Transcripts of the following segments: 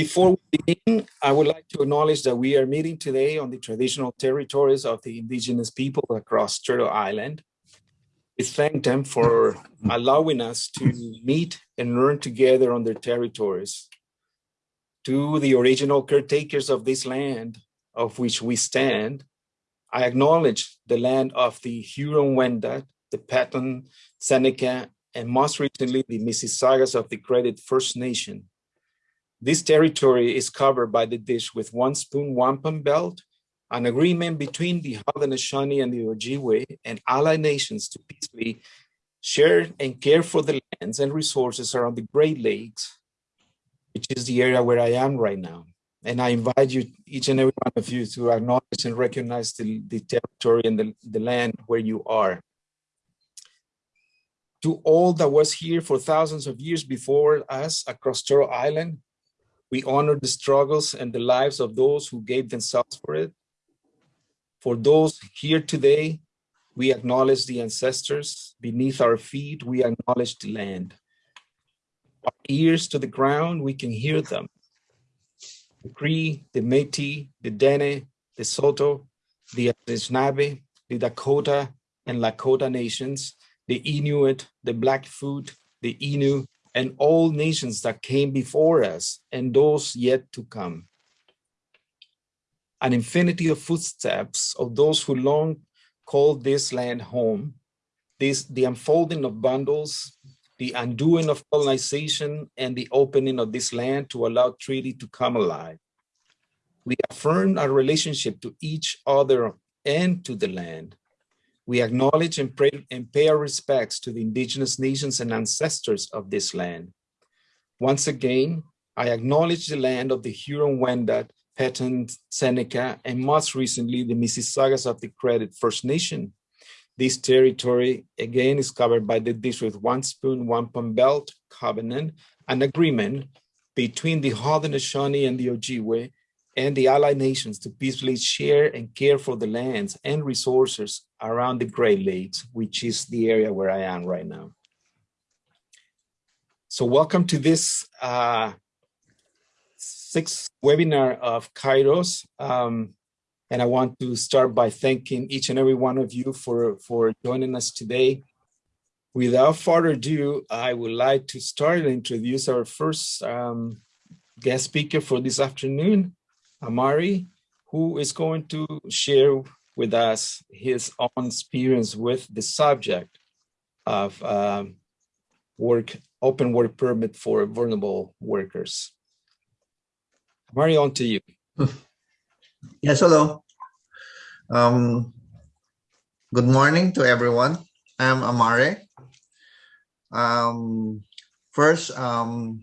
Before we begin, I would like to acknowledge that we are meeting today on the traditional territories of the indigenous people across Turtle Island. We thank them for allowing us to meet and learn together on their territories. To the original caretakers of this land of which we stand, I acknowledge the land of the Huron-Wendat, the Petun, Seneca, and most recently the Mississaugas of the Credit First Nation. This territory is covered by the dish with one spoon wampum belt, an agreement between the Haudenosaunee and the Ojibwe and allied nations to peacefully share and care for the lands and resources around the Great Lakes, which is the area where I am right now. And I invite you, each and every one of you, to acknowledge and recognize the, the territory and the, the land where you are. To all that was here for thousands of years before us across Turtle Island, we honor the struggles and the lives of those who gave themselves for it. For those here today, we acknowledge the ancestors. Beneath our feet, we acknowledge the land. Our ears to the ground, we can hear them. The Cree, the Métis, the Dene, the Saulteaux, the Anishinaabe, the Dakota and Lakota nations, the Inuit, the Blackfoot, the Innu, and all nations that came before us and those yet to come. An infinity of footsteps of those who long called this land home, this, the unfolding of bundles, the undoing of colonization, and the opening of this land to allow treaty to come alive. We affirm our relationship to each other and to the land. We acknowledge and, pray, and pay our respects to the indigenous nations and ancestors of this land. Once again, I acknowledge the land of the Huron-Wendat, Petun, Seneca, and most recently the Mississaugas of the Credit First Nation. This territory again is covered by the Dish With One Spoon, Wampum Belt Covenant, an agreement between the Haudenosaunee and the Ojibwe and the allied nations to peacefully share and care for the lands and resources around the Great Lakes, which is the area where I am right now. So welcome to this uh, sixth webinar of Kairos. Um, and I want to start by thanking each and every one of you for, for joining us today. Without further ado, I would like to start and introduce our first um, guest speaker for this afternoon, Amari, who is going to share with us his own experience with the subject of um, work, open work permit for vulnerable workers. Amari, on to you. Yes, hello. Um, good morning to everyone. I'm Amare. Um, first, um,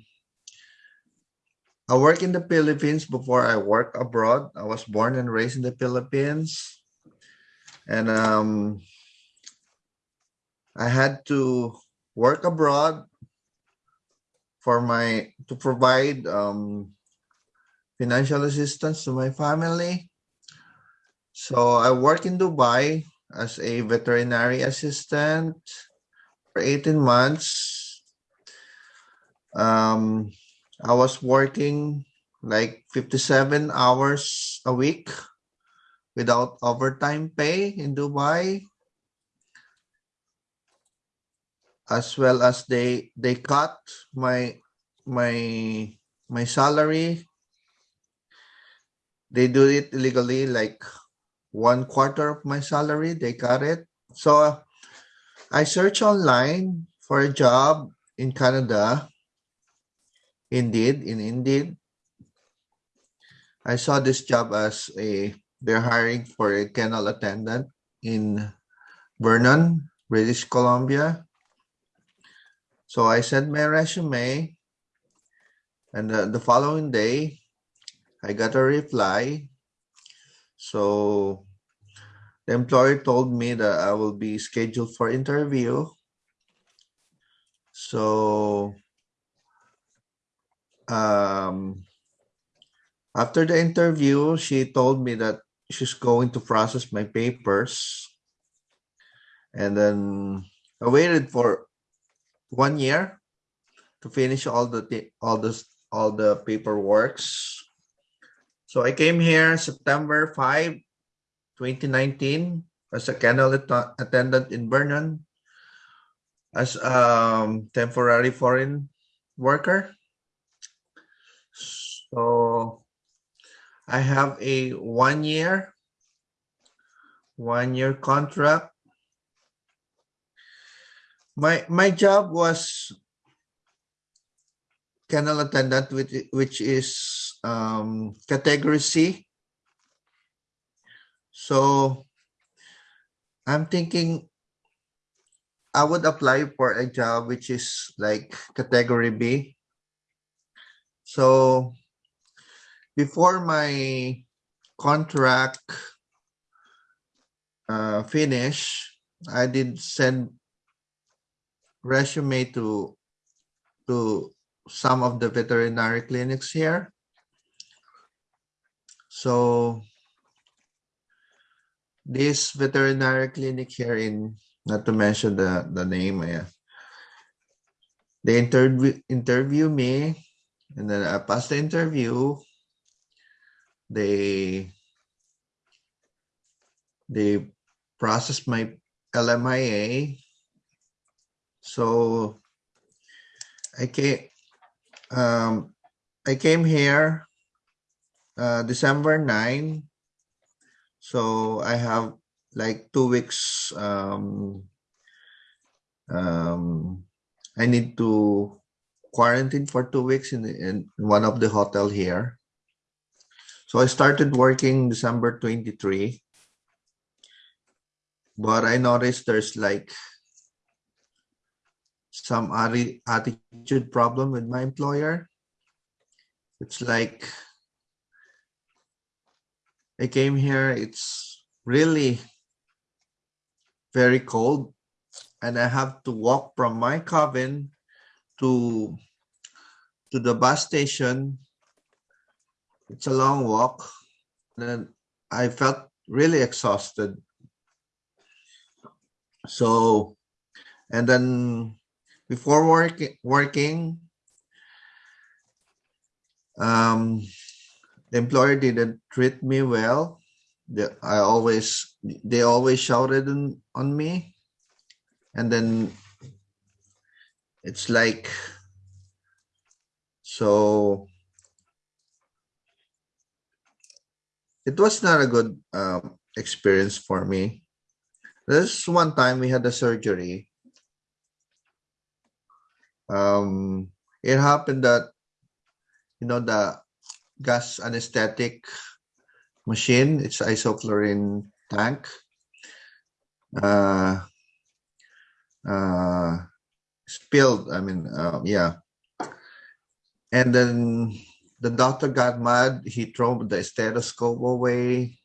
I work in the Philippines before I work abroad. I was born and raised in the Philippines. And um, I had to work abroad for my to provide um, financial assistance to my family. So I work in Dubai as a veterinary assistant for 18 months. Um, I was working like 57 hours a week without overtime pay in Dubai. As well as they they cut my my my salary. They do it illegally like one quarter of my salary, they cut it. So I search online for a job in Canada Indeed, in Indeed, I saw this job as a, they're hiring for a kennel attendant in Vernon, British Columbia. So I sent my resume and uh, the following day, I got a reply. So the employer told me that I will be scheduled for interview. So um, after the interview, she told me that she's going to process my papers. And then I waited for one year to finish all the all the all the paperworks. So I came here September 5, 2019 as a kennel attendant in Vernon as um temporary foreign worker. So I have a one year one year contract. My my job was kennel attendant which which is um category C. So I'm thinking I would apply for a job which is like category B. So before my contract uh, finish, I did send resume to to some of the veterinary clinics here. So this veterinary clinic here in, not to mention the, the name, yeah. They interview interview me and then I passed the interview. They they processed my LMIA. So I came um I came here uh December 9. So I have like two weeks um um I need to quarantine for two weeks in, in one of the hotel here. So I started working December 23. But I noticed there's like some attitude problem with my employer. It's like I came here, it's really very cold and I have to walk from my cabin to to the bus station. It's a long walk. Then I felt really exhausted. So, and then before working, working, um, the employer didn't treat me well. The, I always, they always shouted on me. And then it's like, so it was not a good um, experience for me. This one time we had a surgery. Um, it happened that, you know, the gas anesthetic machine, it's isoflurane tank. Uh, uh, spilled, I mean, uh, yeah. And then the doctor got mad. He threw the stethoscope away.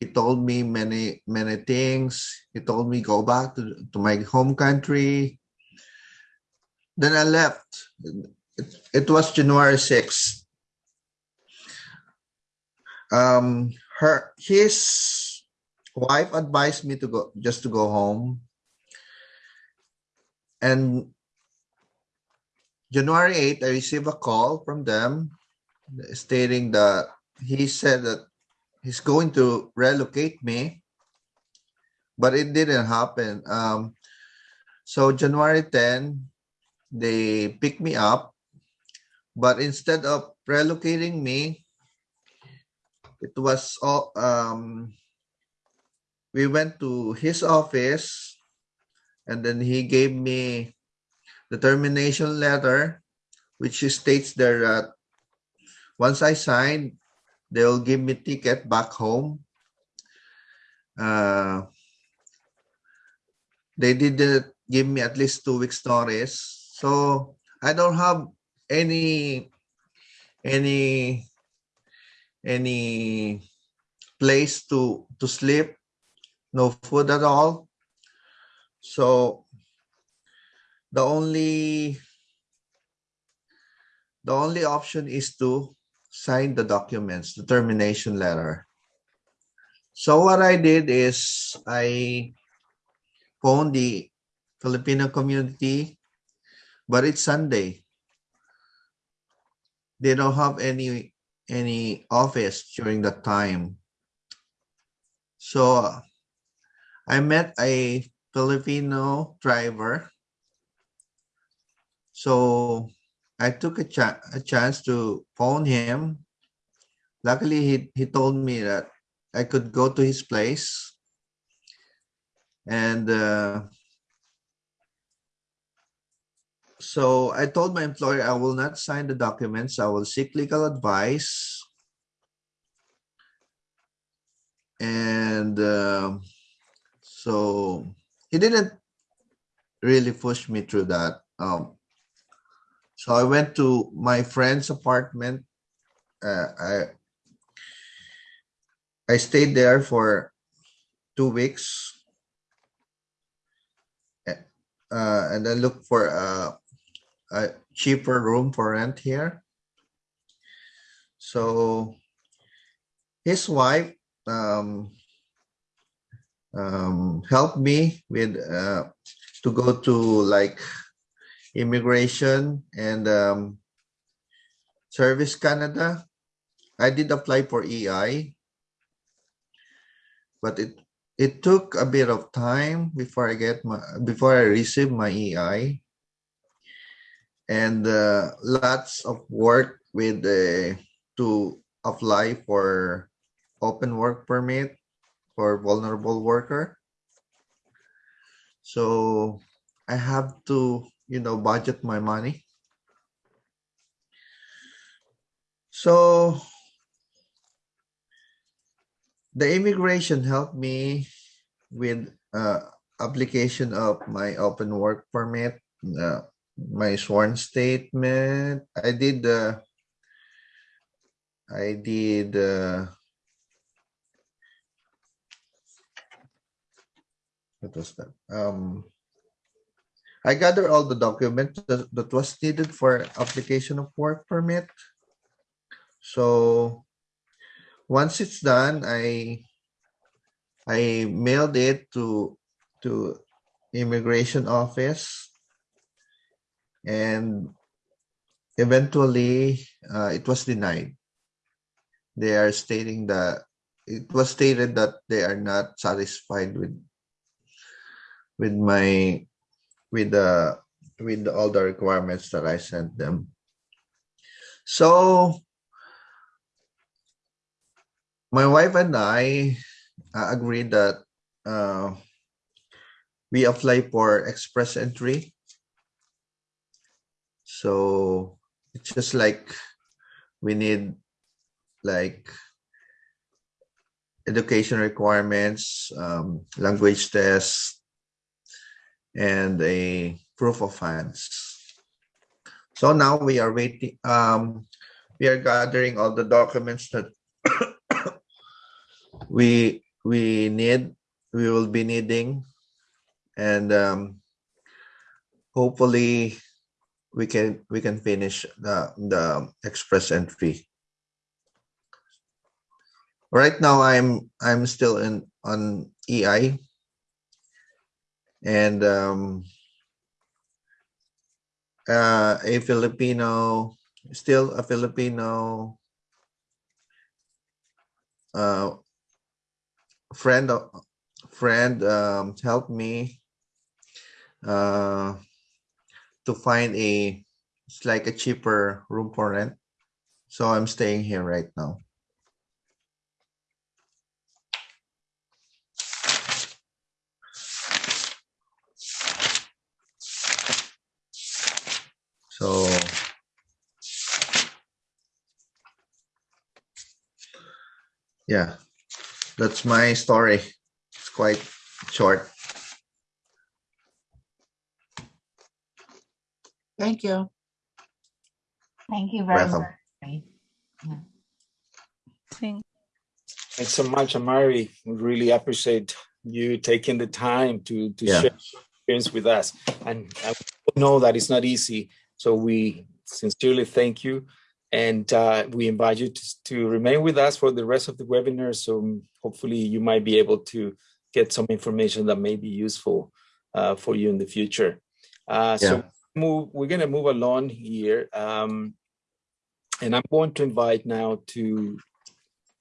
He told me many, many things. He told me go back to, to my home country. Then I left. It, it was January 6th. Um, her, his wife advised me to go, just to go home. And January 8th, I received a call from them stating that he said that he's going to relocate me, but it didn't happen. Um, so January 10, they picked me up, but instead of relocating me, it was all, um, we went to his office and then he gave me the termination letter, which states there that once I sign, they'll give me ticket back home. Uh, they didn't give me at least two weeks notice, so I don't have any any any place to to sleep, no food at all. So the only the only option is to sign the documents, the termination letter. So what I did is I phoned the Filipino community, but it's Sunday. they don't have any any office during that time. So I met a Filipino driver. So I took a, cha a chance to phone him. Luckily, he, he told me that I could go to his place. And uh, so I told my employer I will not sign the documents. I will seek legal advice. And uh, so he didn't really push me through that. Um, so I went to my friend's apartment. Uh, I I stayed there for two weeks. Uh, and then looked for a, a cheaper room for rent here. So his wife um, um, helped me with uh, to go to like immigration and um, service Canada. I did apply for EI, but it it took a bit of time before I get my before I receive my EI, and uh, lots of work with the to apply for open work permit for vulnerable worker. So I have to, you know, budget my money. So the immigration helped me with uh, application of my open work permit, uh, my sworn statement. I did the, uh, I did uh, what was that? Um, I gather all the documents that, that was needed for application of work permit. So once it's done, I I mailed it to to immigration office and eventually uh, it was denied. They are stating that it was stated that they are not satisfied with with my with the with all the requirements that I sent them. So my wife and I uh, agreed that uh, we apply for express entry. So it's just like we need like education requirements, um, language tests, and a proof of funds. So now we are waiting. Um, we are gathering all the documents that we we need we will be needing and um, hopefully we can we can finish the the express entry right now i'm i'm still in on ei and um uh, a filipino still a filipino uh friend friend um, helped me uh, to find a it's like a cheaper room for rent. So i'm staying here right now so yeah that's my story. It's quite short. Thank you. Thank you very Welcome. much. Thank- Thanks so much, Amari. We really appreciate you taking the time to, to Yeah. share your experience with us. And I know that it's not easy. So we sincerely thank you. And uh, we invite you to, to remain with us for the rest of the webinar. So hopefully you might be able to get some information that may be useful uh, for you in the future. Uh, Yeah. So move, we're going to move along here. Um, And I'm going to invite now to,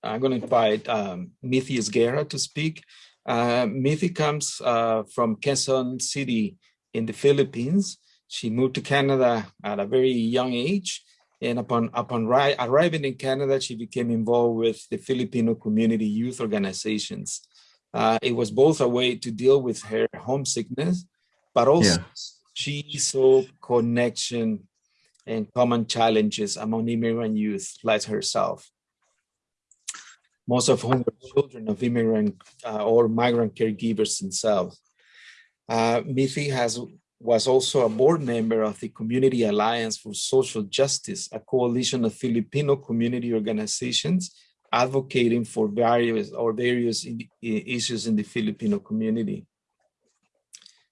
I'm going to invite um, Mithi Esguerra to speak. Uh, Mithi comes uh, from Quezon City in the Philippines. She moved to Canada at a very young age. And upon, upon arriving in Canada, she became involved with the Filipino community youth organizations. Uh, it was both a way to deal with her homesickness, but also yeah. she saw connection and common challenges among immigrant youth like herself. Most of whom were children of immigrant uh, or migrant caregivers themselves. Uh, Mithi has was also a board member of the Community Alliance for Social Justice, a coalition of Filipino community organizations advocating for various or various issues in the Filipino community.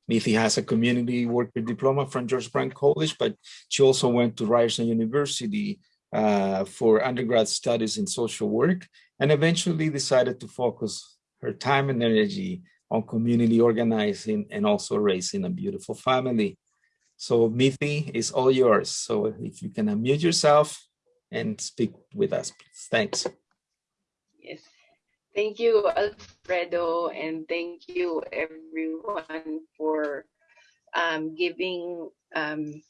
Mithi has a community worker diploma from George Brown College, but she also went to Ryerson University uh, for undergrad studies in social work and eventually decided to focus her time and energy on community organizing and also raising a beautiful family. So Mithi is all yours. So if you can unmute yourself and speak with us, please. Thanks. Yes. Thank you, Alfredo, and thank you everyone for um, giving um,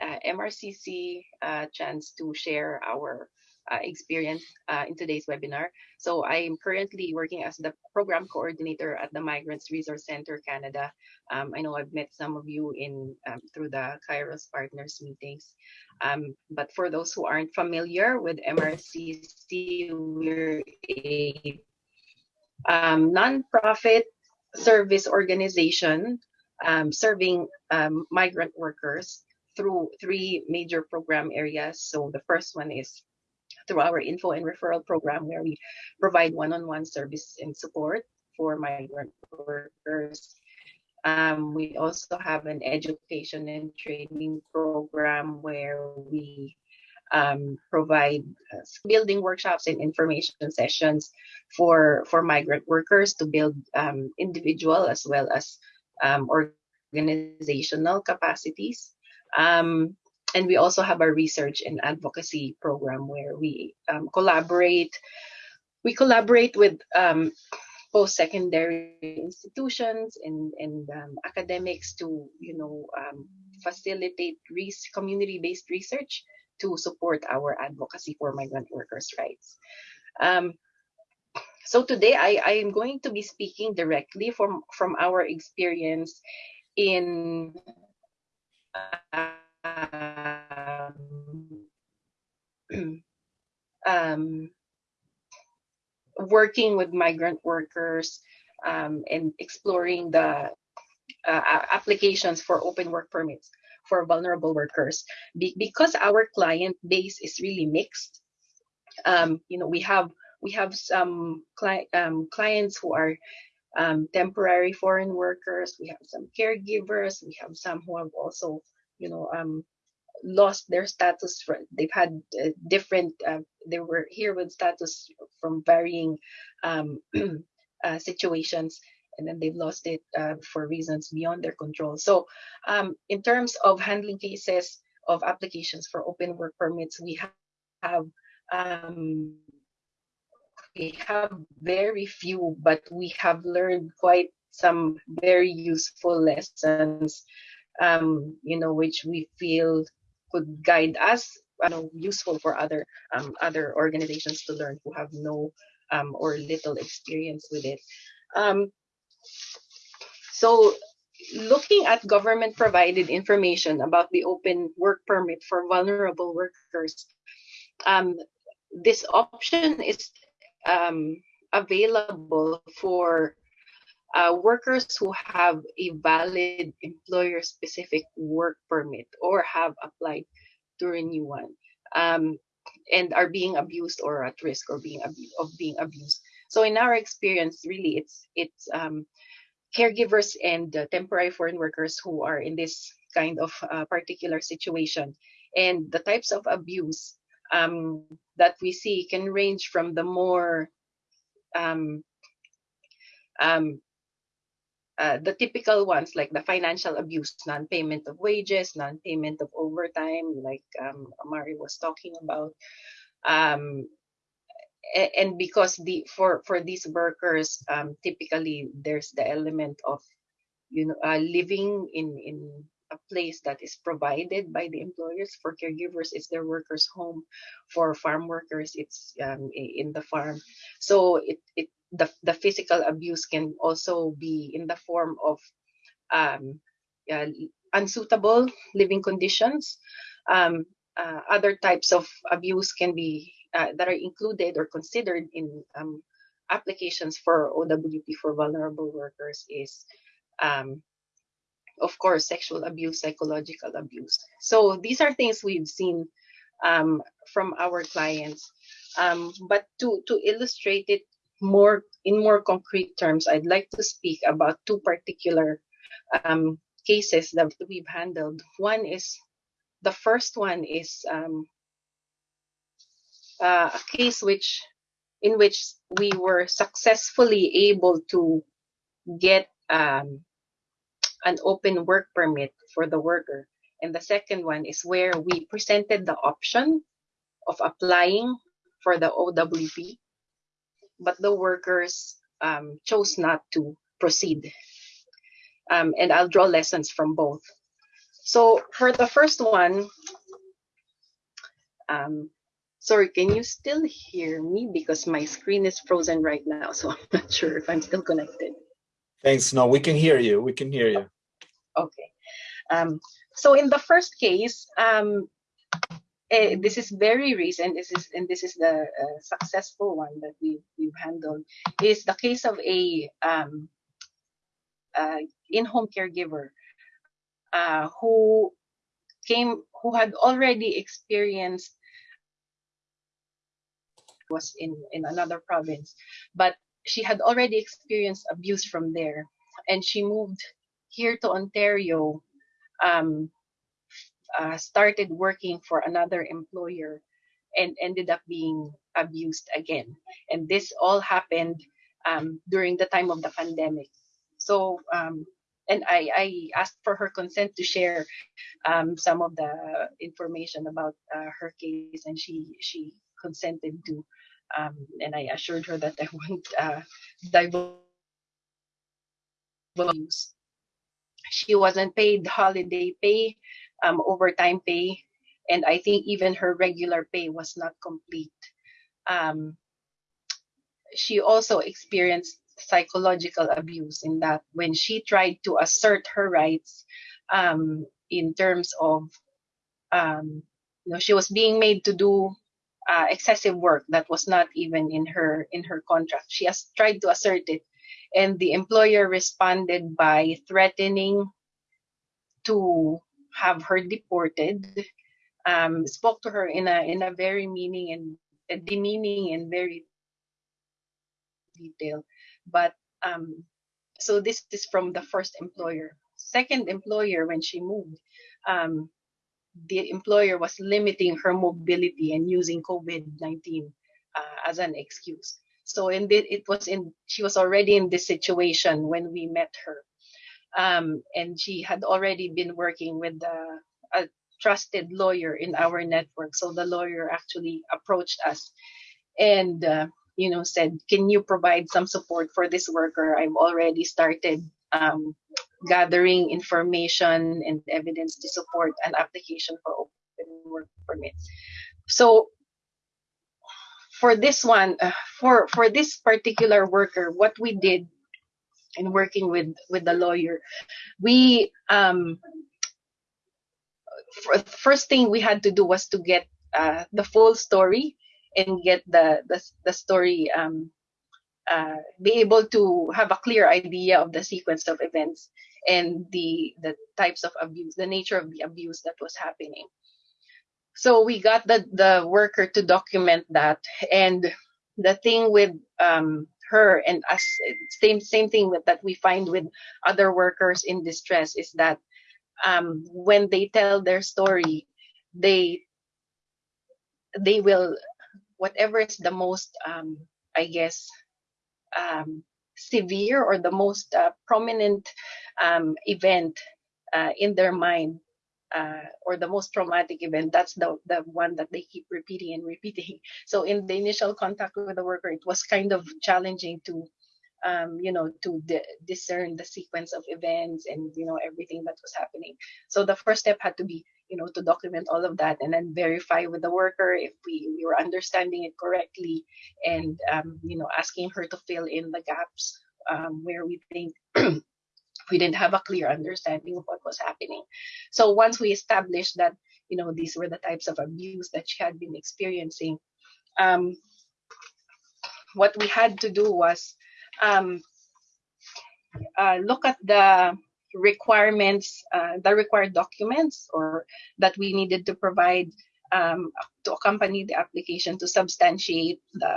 uh, MRCC a chance to share our uh, experience uh, in today's webinar. So I am currently working as the program coordinator at the Migrants Resource Center Canada. Um, I know I've met some of you in um, through the Kairos Partners meetings. Um, but for those who aren't familiar with MRCC, we're a um, nonprofit service organization um, serving um, migrant workers through three major program areas. So the first one is through our info and referral program where we provide one-on-one service and support for migrant workers. Um, we also have an education and training program where we um, provide uh, building workshops and information sessions for for migrant workers to build um, individual as well as um, organizational capacities. Um, and we also have a research and advocacy program where we um, collaborate we collaborate with um, post-secondary institutions and, and um, academics to you know um, facilitate community-based research to support our advocacy for migrant workers rights. Um, so today I, I am going to be speaking directly from from our experience in uh, um, working with migrant workers um, and exploring the uh, applications for open work permits for vulnerable workers. Be because our client base is really mixed um, you know we have we have some cli um, clients who are um, temporary foreign workers we have some caregivers we have some who have also you know um, lost their status for, they've had uh, different uh, they were here with status from varying um, uh, situations and then they've lost it uh, for reasons beyond their control. So um, in terms of handling cases of applications for open work permits we have, have um, we have very few but we have learned quite some very useful lessons um, you know which we feel could guide us you know, useful for other um, other organizations to learn who have no um, or little experience with it. Um, so looking at government provided information about the open work permit for vulnerable workers, um, this option is um, available for uh, workers who have a valid employer specific work permit or have applied to renew one um, and are being abused or at risk or being of being abused. So in our experience really it's it's um, caregivers and uh, temporary foreign workers who are in this kind of uh, particular situation. And the types of abuse um, that we see can range from the more um, um, uh, the typical ones like the financial abuse, non-payment of wages, non-payment of overtime, like um, Amari was talking about. Um, and because the for for these workers, um, typically there's the element of you know uh, living in in a place that is provided by the employers for caregivers it's their workers home for farm workers it's um, in the farm so it, it the, the physical abuse can also be in the form of um, uh, unsuitable living conditions um, uh, other types of abuse can be uh, that are included or considered in um, applications for OWP for vulnerable workers is um, of course, sexual abuse, psychological abuse. So these are things we've seen um, from our clients. Um, but to, to illustrate it more in more concrete terms, I'd like to speak about two particular um, cases that we've handled. One is the first one is um, uh, a case which in which we were successfully able to get um, an open work permit for the worker. And the second one is where we presented the option of applying for the OWP, but the workers um, chose not to proceed. Um, and I'll draw lessons from both. So for the first one, um, sorry, can you still hear me? Because my screen is frozen right now, so I'm not sure if I'm still connected. Thanks. No, we can hear you. We can hear you. Okay. Um, so in the first case, um, eh, this is very recent. This is and this is the uh, successful one that we we've handled. Is the case of a um, uh, in-home caregiver uh, who came who had already experienced was in in another province, but she had already experienced abuse from there, and she moved here to Ontario, um, uh, started working for another employer and ended up being abused again. And this all happened um, during the time of the pandemic. So, um, and I, I asked for her consent to share um, some of the information about uh, her case, and she she consented to. Um, and I assured her that I won't uh, divulge she wasn't paid holiday pay, um, overtime pay, and I think even her regular pay was not complete. Um, she also experienced psychological abuse in that when she tried to assert her rights um, in terms of, um, you know, she was being made to do uh, excessive work that was not even in her in her contract. She has tried to assert it and the employer responded by threatening to have her deported um, spoke to her in a in a very meaning and demeaning and very detail. But um, so this is from the first employer. Second employer when she moved um, the employer was limiting her mobility and using covid-19 uh, as an excuse. So in the, it was in she was already in this situation when we met her, um, and she had already been working with a trusted lawyer in our network. So the lawyer actually approached us and uh, you know said, "Can you provide some support for this worker? I've already started." Um, gathering information and evidence to support an application for open work permit. So for this one, uh, for for this particular worker, what we did in working with with the lawyer, we um, first thing we had to do was to get uh, the full story and get the the, the story um, uh, be able to have a clear idea of the sequence of events and the the types of abuse, the nature of the abuse that was happening. So we got the the worker to document that. And the thing with um, her and us same same thing with that we find with other workers in distress is that um, when they tell their story they they will whatever is the most um, i guess um, severe or the most uh, prominent um, event uh, in their mind uh, or the most traumatic event, that's the, the one that they keep repeating and repeating. So in the initial contact with the worker, it was kind of challenging to, um, you know, to discern the sequence of events and, you know, everything that was happening. So the first step had to be, you know, to document all of that and then verify with the worker if we, we were understanding it correctly and, um, you know, asking her to fill in the gaps um, where we think we didn't have a clear understanding of what was happening. So once we established that, you know, these were the types of abuse that she had been experiencing, um, what we had to do was um, uh, look at the requirements, uh, the required documents, or that we needed to provide um, to accompany the application to substantiate the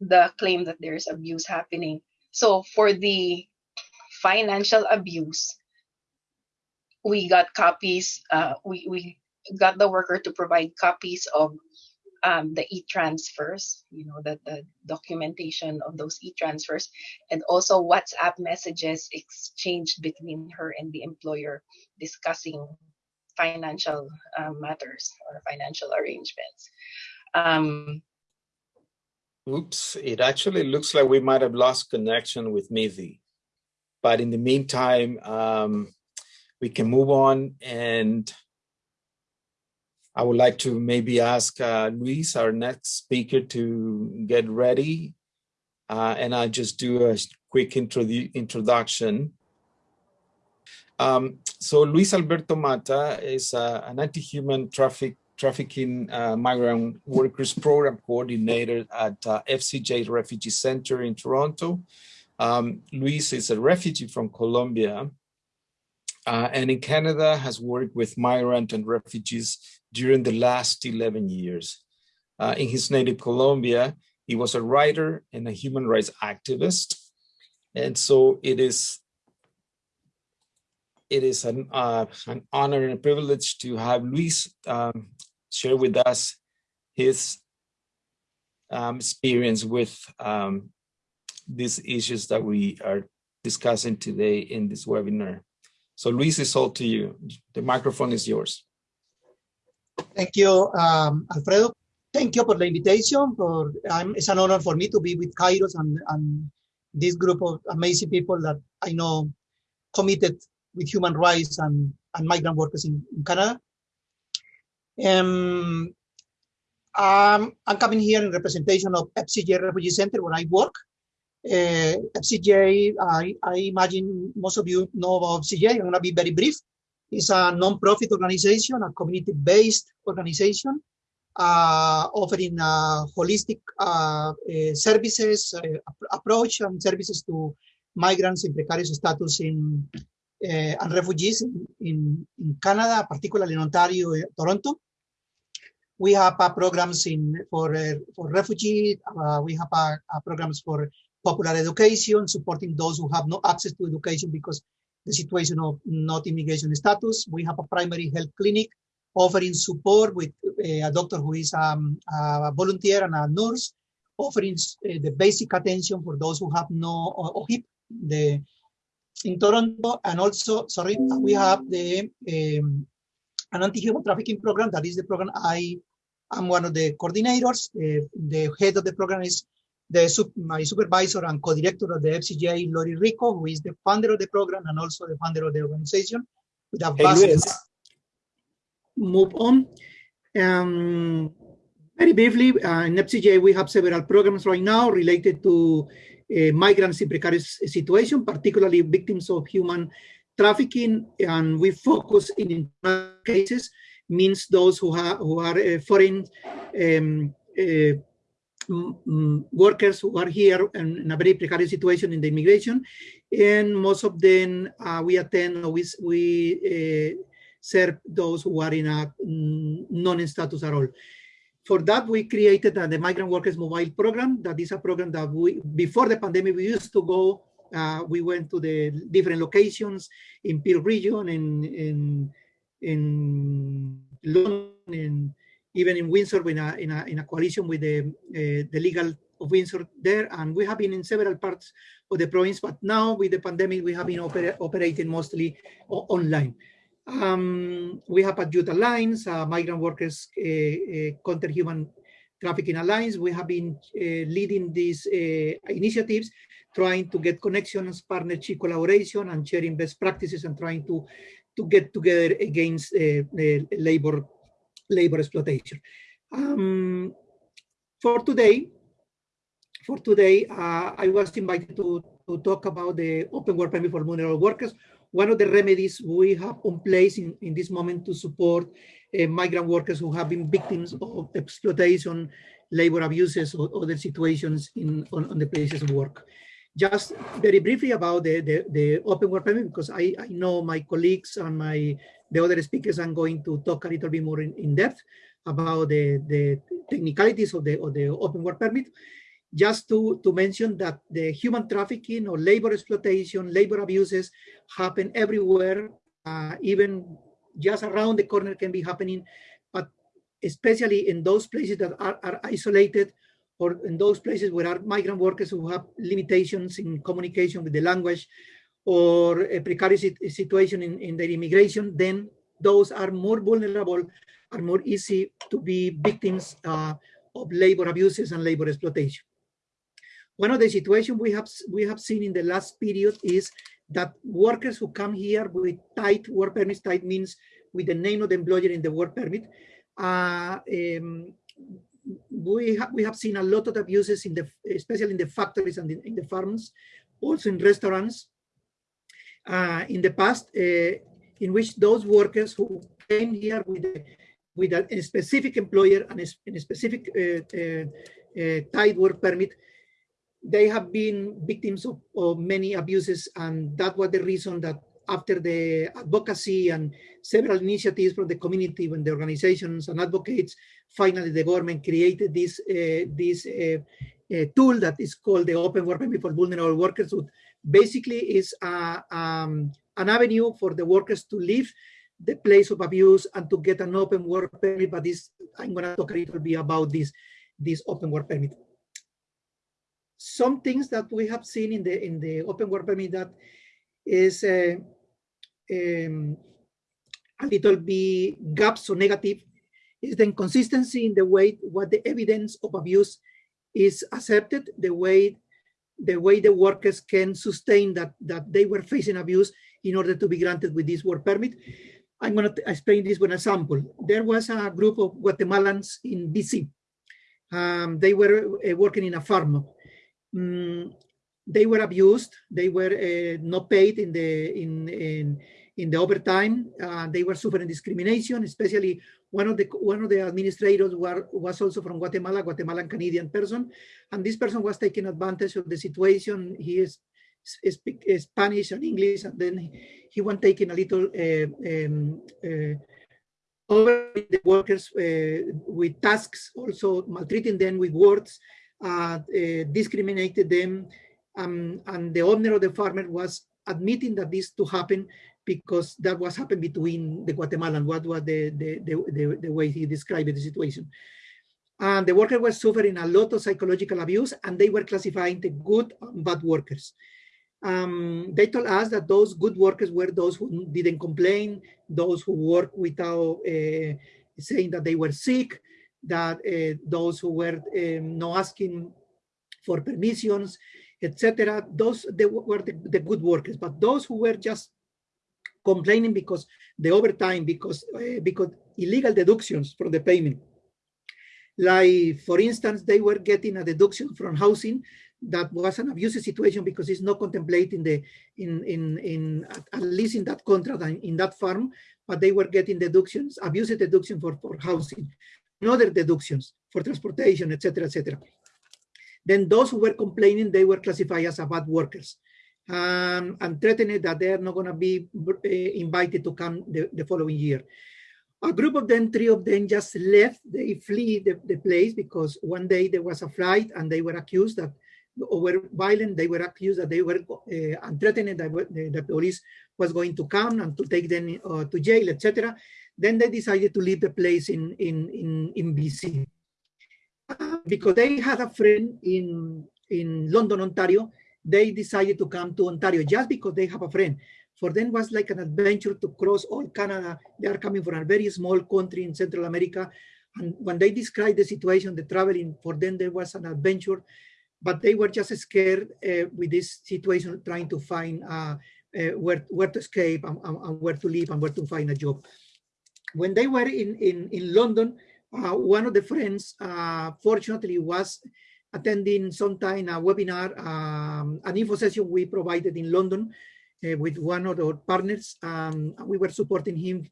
the claim that there's abuse happening. So for the financial abuse, we got copies, uh, we, we got the worker to provide copies of um, the e-transfers, you know, the, the documentation of those e-transfers, and also WhatsApp messages exchanged between her and the employer discussing financial uh, matters or financial arrangements. Um, Oops, it actually looks like we might have lost connection with Mithi. But in the meantime, um, we can move on and I would like to maybe ask uh, Luis, our next speaker, to get ready. Uh, and I'll just do a quick introdu introduction. Um, so Luis Alberto Mata is uh, an anti-human traffic trafficking uh, migrant workers program coordinator at uh, FCJ Refugee Center in Toronto. Um, Luis is a refugee from Colombia uh, and in Canada has worked with migrant and refugees during the last 11 years. Uh, in his native Colombia, he was a writer and a human rights activist. And so it is it is an, uh, an honor and a privilege to have Luis um, share with us his um, experience with um, these issues that we are discussing today in this webinar. So Luis, it's all to you. The microphone is yours. Thank you, um, Alfredo. Thank you for the invitation. For um, It's an honor for me to be with Kairos and, and this group of amazing people that I know committed with human rights and, and migrant workers in, in Canada. Um, um, I'm coming here in representation of FCJ Refugee Center where I work. Uh, FCJ, I, I imagine most of you know about FCJ. I'm going to be very brief. It's a non-profit organization, a community-based organization, uh, offering uh, holistic uh, uh, services, uh, approach and services to migrants in precarious status in and refugees in, in, in, Canada, particularly in Ontario, Toronto. We have programs in for for refugees. we have programs for popular education, supporting those who have no access to education because the situation of not immigration status. We have a primary health clinic offering support with uh, a doctor who is um, a volunteer and a nurse, offering uh, the basic attention for those who have no OHIP. The in Toronto, and also, sorry, we have the um, an anti-human trafficking program. That is the program I am one of the coordinators. Uh, the head of the program is the my supervisor and co-director of the FCJ, Loly Rico, who is the founder of the program and also the founder of the organization. With a hey, move on. Um, very briefly, uh, in FCJ, we have several programs right now related to uh, migrants in precarious situation, particularly victims of human trafficking, and we focus in cases, means those who, who are uh, foreign um, uh, workers who are here in, in, a very precarious situation in the immigration, and most of them uh, we attend, we, we uh, serve those who are in a mm, non-status at all. For that, we created uh, the Migrant Workers Mobile Program. That is a program that we, before the pandemic, we used to go, uh, we went to the different locations in Peel region, in, in, in London, in even in Windsor in a, in a, in a coalition with the, uh, the legal of Windsor there, and we have been in several parts of the province, but now with the pandemic, we have been opera operating mostly online. Um, we have Adjuta Alliance, uh, Migrant Workers uh, uh, Counter Human Trafficking Alliance. We have been leading these initiatives, trying to get connections, partnership collaboration, and sharing best practices, and trying to to get together against labor labor exploitation. Um, for today, for today, I was invited to to talk about the open work permit for vulnerable workers one of the remedies we have in place in, in this moment to support uh, migrant workers who have been victims of exploitation, labor abuses, or other situations in on, on the places of work. Just very briefly about the, the, the open work permit, because I, I know my colleagues and my the other speakers are going to talk a little bit more in, in depth about the, the technicalities of the, of the open work permit. Just to, to mention that the human trafficking or labor exploitation, labor abuses happen everywhere, uh, even just around the corner can be happening, but especially in those places that are, are isolated or in those places where are migrant workers who have limitations in communication with the language or a precarious situation in, in their immigration, then those are more vulnerable, are more easy to be victims uh, of labor abuses and labor exploitation. One of the situations we have we have seen in the last period is that workers who come here with tight work permits, tight means with the name of the employer in the work permit, uh, um, we, ha we have seen a lot of abuses in the, especially in the factories and in, in the farms, also in restaurants. Uh, in the past, uh, in which those workers who came here with a, with a, specific employer and a, specific uh, uh, work permit, they have been victims of, of, many abuses. And that was the reason that after the advocacy and several initiatives from the community and the organizations and advocates, finally the government created this, uh, this uh, uh, tool that is called the Open Work Permit for Vulnerable Workers, which basically is a, um, an avenue for the workers to leave the place of abuse and to get an open work permit, but this, I'm gonna talk a little bit about this, this open work permit. Some things that we have seen in the in the open work permit that is uh, um, a little bit gaps or negative is the inconsistency in the way what the evidence of abuse is accepted, the way the way the workers can sustain that that they were facing abuse in order to be granted with this work permit. I'm going to explain this with an example. There was a group of Guatemalans in BC. Um, they were uh, working in a farm um, they were abused. They were uh, not paid in the in in, in the overtime. Uh, they were suffering discrimination, especially one of the one of the administrators were, was also from Guatemala, Guatemalan Canadian person, and this person was taking advantage of the situation. He is speak Spanish and English, and then he was taking a little uh, um, uh, over the workers uh, with tasks, also maltreating them with words, uh, discriminated them, um, and the owner of the farmer was admitting that this to happen because that was happened between the Guatemalan, what was the, the, the, the, the way he described the situation. And the workers were suffering a lot of psychological abuse and they were classifying the good and bad workers. Um, they told us that those good workers were those who didn't complain, those who work without uh, saying that they were sick, that uh, those who were um, not asking for permissions, etc. Those they were the, the, good workers, but those who were just complaining because the overtime, because uh, because illegal deductions from the payment. Like for instance, they were getting a deduction from housing that was an abusive situation because it's not contemplating the in in in at least in that contract and in that farm, but they were getting deductions, abusive deduction for for housing other deductions for transportation, etc., etc. Then those who were complaining, they were classified as bad workers um, and threatened that they are not going to be uh, invited to come the, the, following year. A group of them, three of them just left, they flee the, the place because one day there was a flight and they were accused that or were violent, they were accused that they were uh, and threatened that the, the police was going to come and to take them uh, to jail, etc. Then they decided to leave the place in, in, in, in BC. Um, because they had a friend in, in London, Ontario, they decided to come to Ontario just because they have a friend. For them was like an adventure to cross all Canada. They are coming from a very small country in Central America. And when they described the situation, the traveling, for them there was an adventure, but they were just scared uh, with this situation, trying to find uh, uh, where, where to escape and, and, where to live and where to find a job. When they were in, in, in London, uh, one of the friends, uh, fortunately, was attending sometime a webinar, um, an info session we provided in London uh, with one of our partners. Um, we were supporting him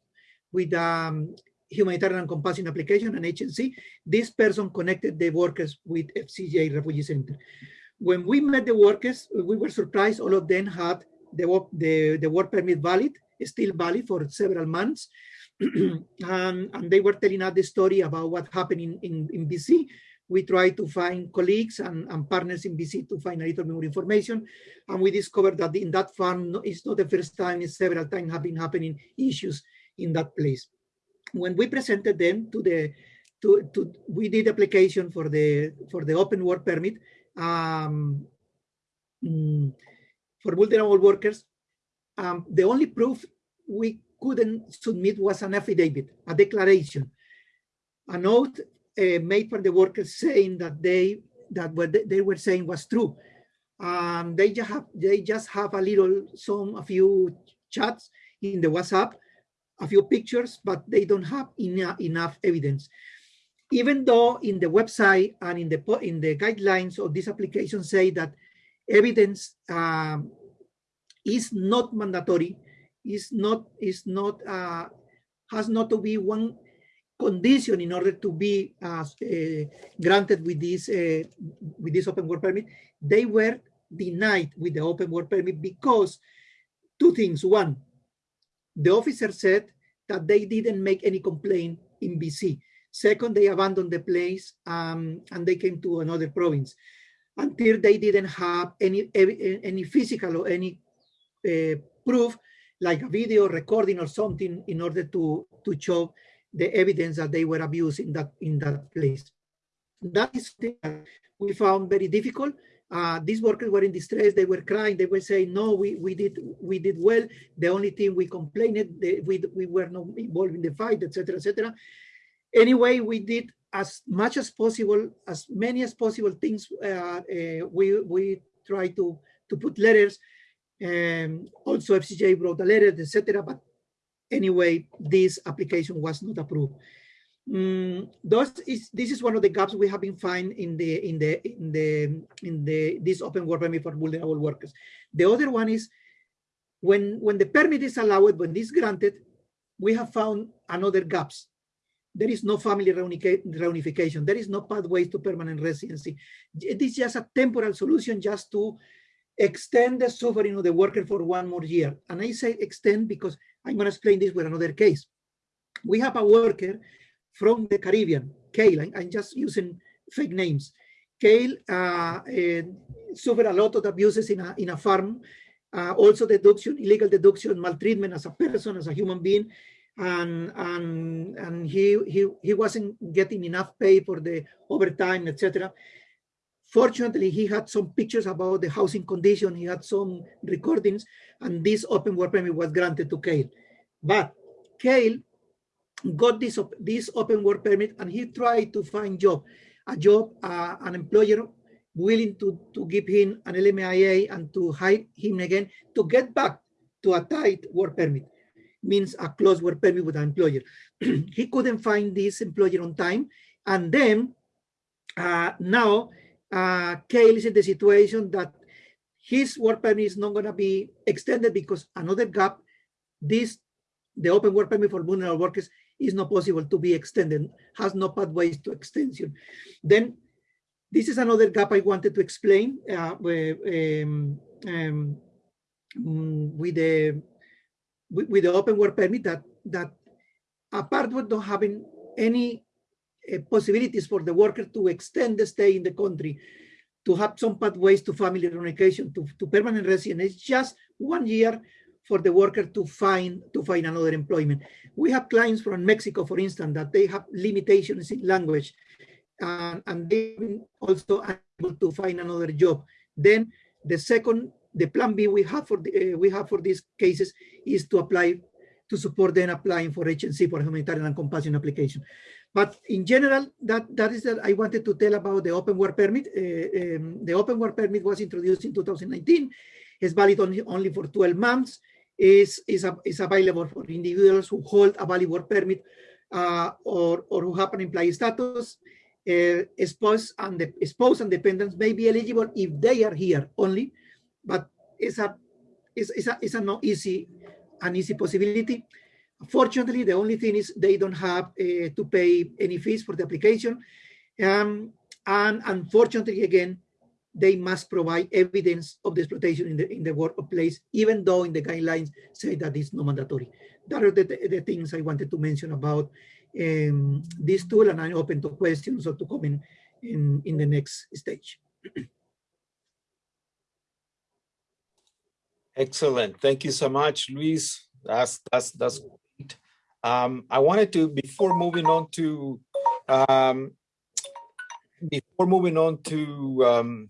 with um, humanitarian and compassion application and HNC. This person connected the workers with FCJ Refugee Center. When we met the workers, we were surprised all of them had the, the, the work permit valid, still valid for several months. and, and, they were telling us the story about what happened in, in, in BC. We tried to find colleagues and, and, partners in BC to find a little more information. And we discovered that in that farm, it's not the first time, it's several times have been happening issues in that place. When we presented them to the, to, to we did application for the, for the open work permit, um, mm, for vulnerable workers, um, the only proof we couldn't submit was an affidavit, a declaration, a note uh, made for the workers saying that they that what they were saying was true. Um, they just have they just have a little some a few chats in the WhatsApp, a few pictures, but they don't have enough enough evidence. Even though in the website and in the in the guidelines of this application say that evidence um, is not mandatory, is not is not uh, has not to be one condition in order to be uh, uh, granted with this uh, with this open work permit. They were denied with the open work permit because two things. One, the officer said that they didn't make any complaint in BC. Second, they abandoned the place um, and they came to another province until they didn't have any any physical or any uh, proof like a video recording or something in order to to show the evidence that they were abused in that in that place that is we found very difficult uh, these workers were in distress they were crying they were saying no we we did we did well the only thing we complained they, we we were not involved in the fight etc etc anyway we did as much as possible, as many as possible things. Uh, uh, we we try to to put letters. Um, also, FCJ wrote a letter, etc. But anyway, this application was not approved. Mm, is this is one of the gaps we have been finding in the in the in the in the this open work permit for vulnerable workers. The other one is when when the permit is allowed, when this granted, we have found another gaps there is no family reunification. There is no pathways to permanent residency. It is just a temporal solution just to extend the suffering of the worker for one more year. And I say extend because I'm going to explain this with another case. We have a worker from the Caribbean, Kale. I'm just using fake names. Kale uh, uh, suffered a lot of abuses in a, in a farm. Uh, also deduction, illegal deduction, maltreatment as a person, as a human being and and and he he he wasn't getting enough pay for the overtime etc fortunately he had some pictures about the housing condition he had some recordings and this open work permit was granted to Kale but Kale got this this open work permit and he tried to find job a job uh, an employer willing to to give him an LMIA and to hire him again to get back to a tight work permit means a close work permit with an employer. he couldn't find this employer on time. And then uh, now uh, Kale is in the situation that his work permit is not going to be extended because another gap, this, the open work permit for vulnerable workers is not possible to be extended, has no pathways to extension. Then this is another gap I wanted to explain uh, um, um, with the with, the open work permit that that apart with not having any possibilities for the worker to extend the stay in the country, to have some pathways to family reunification, to, to permanent residence, it's just one year for the worker to find to find another employment. We have clients from Mexico, for instance, that they have limitations in language. and, and they've also able to find another job. Then the second, the plan B we have for the, uh, we have for these cases is to apply to support them applying for HNC for humanitarian and compassion application. But in general, that that is that I wanted to tell about the open work permit. Uh, um, the open work permit was introduced in 2019. It's valid only, only for 12 months. Is is, is available for individuals who hold a valid work permit uh, or or who have an employee status. Uh, spouse and the spouse and dependents may be eligible if they are here only, but it's a it's, it's a it's a not easy an easy possibility. Fortunately, the only thing is they don't have uh, to pay any fees for the application. Um, and unfortunately, again, they must provide evidence of the exploitation in the in the workplace, even though in the guidelines say that it's not mandatory. That are the, the things I wanted to mention about um, this tool, and I'm open to questions or to comment in, in the next stage. Excellent. Thank you so much, Luis. That's that's that's. Um, I wanted to before moving on to um, before moving on to um,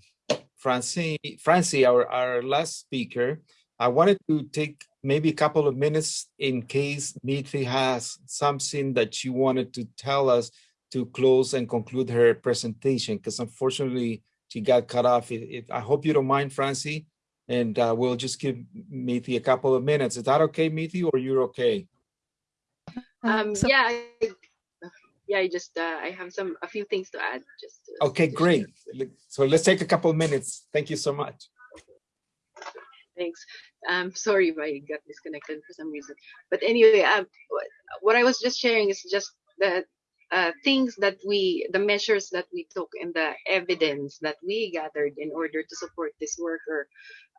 Francie, Francie, our our last speaker. I wanted to take maybe a couple of minutes in case Mithi has something that she wanted to tell us to close and conclude her presentation, because unfortunately she got cut off. It, it, I hope you don't mind, Francie and uh, we'll just give Mithi a couple of minutes. Is that okay, Mithi, or you're okay? Um, so- yeah, I, yeah. I just uh, I have some a few things to add. Just to- Okay, great. So let's take a couple of minutes. Thank you so much. Thanks. I'm sorry if I got disconnected for some reason. But anyway, um, what, what I was just sharing is just the uh, things that we, the measures that we took and the evidence that we gathered in order to support this worker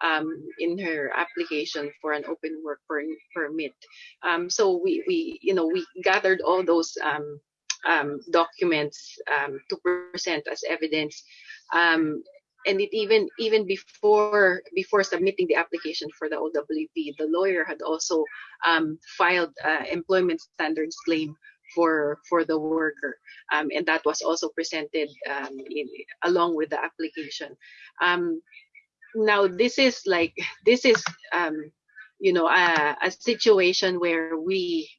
um, in her application for an open work per, permit. Um, so we, we, you know, we gathered all those um, um, documents um, to present as evidence. Um, and it even even before before submitting the application for the OWP, the lawyer had also filed uh, employment standards claim for for the worker, um, and that was also presented um, in, along with the application. Um, now this is like this is um, you know a, a situation where we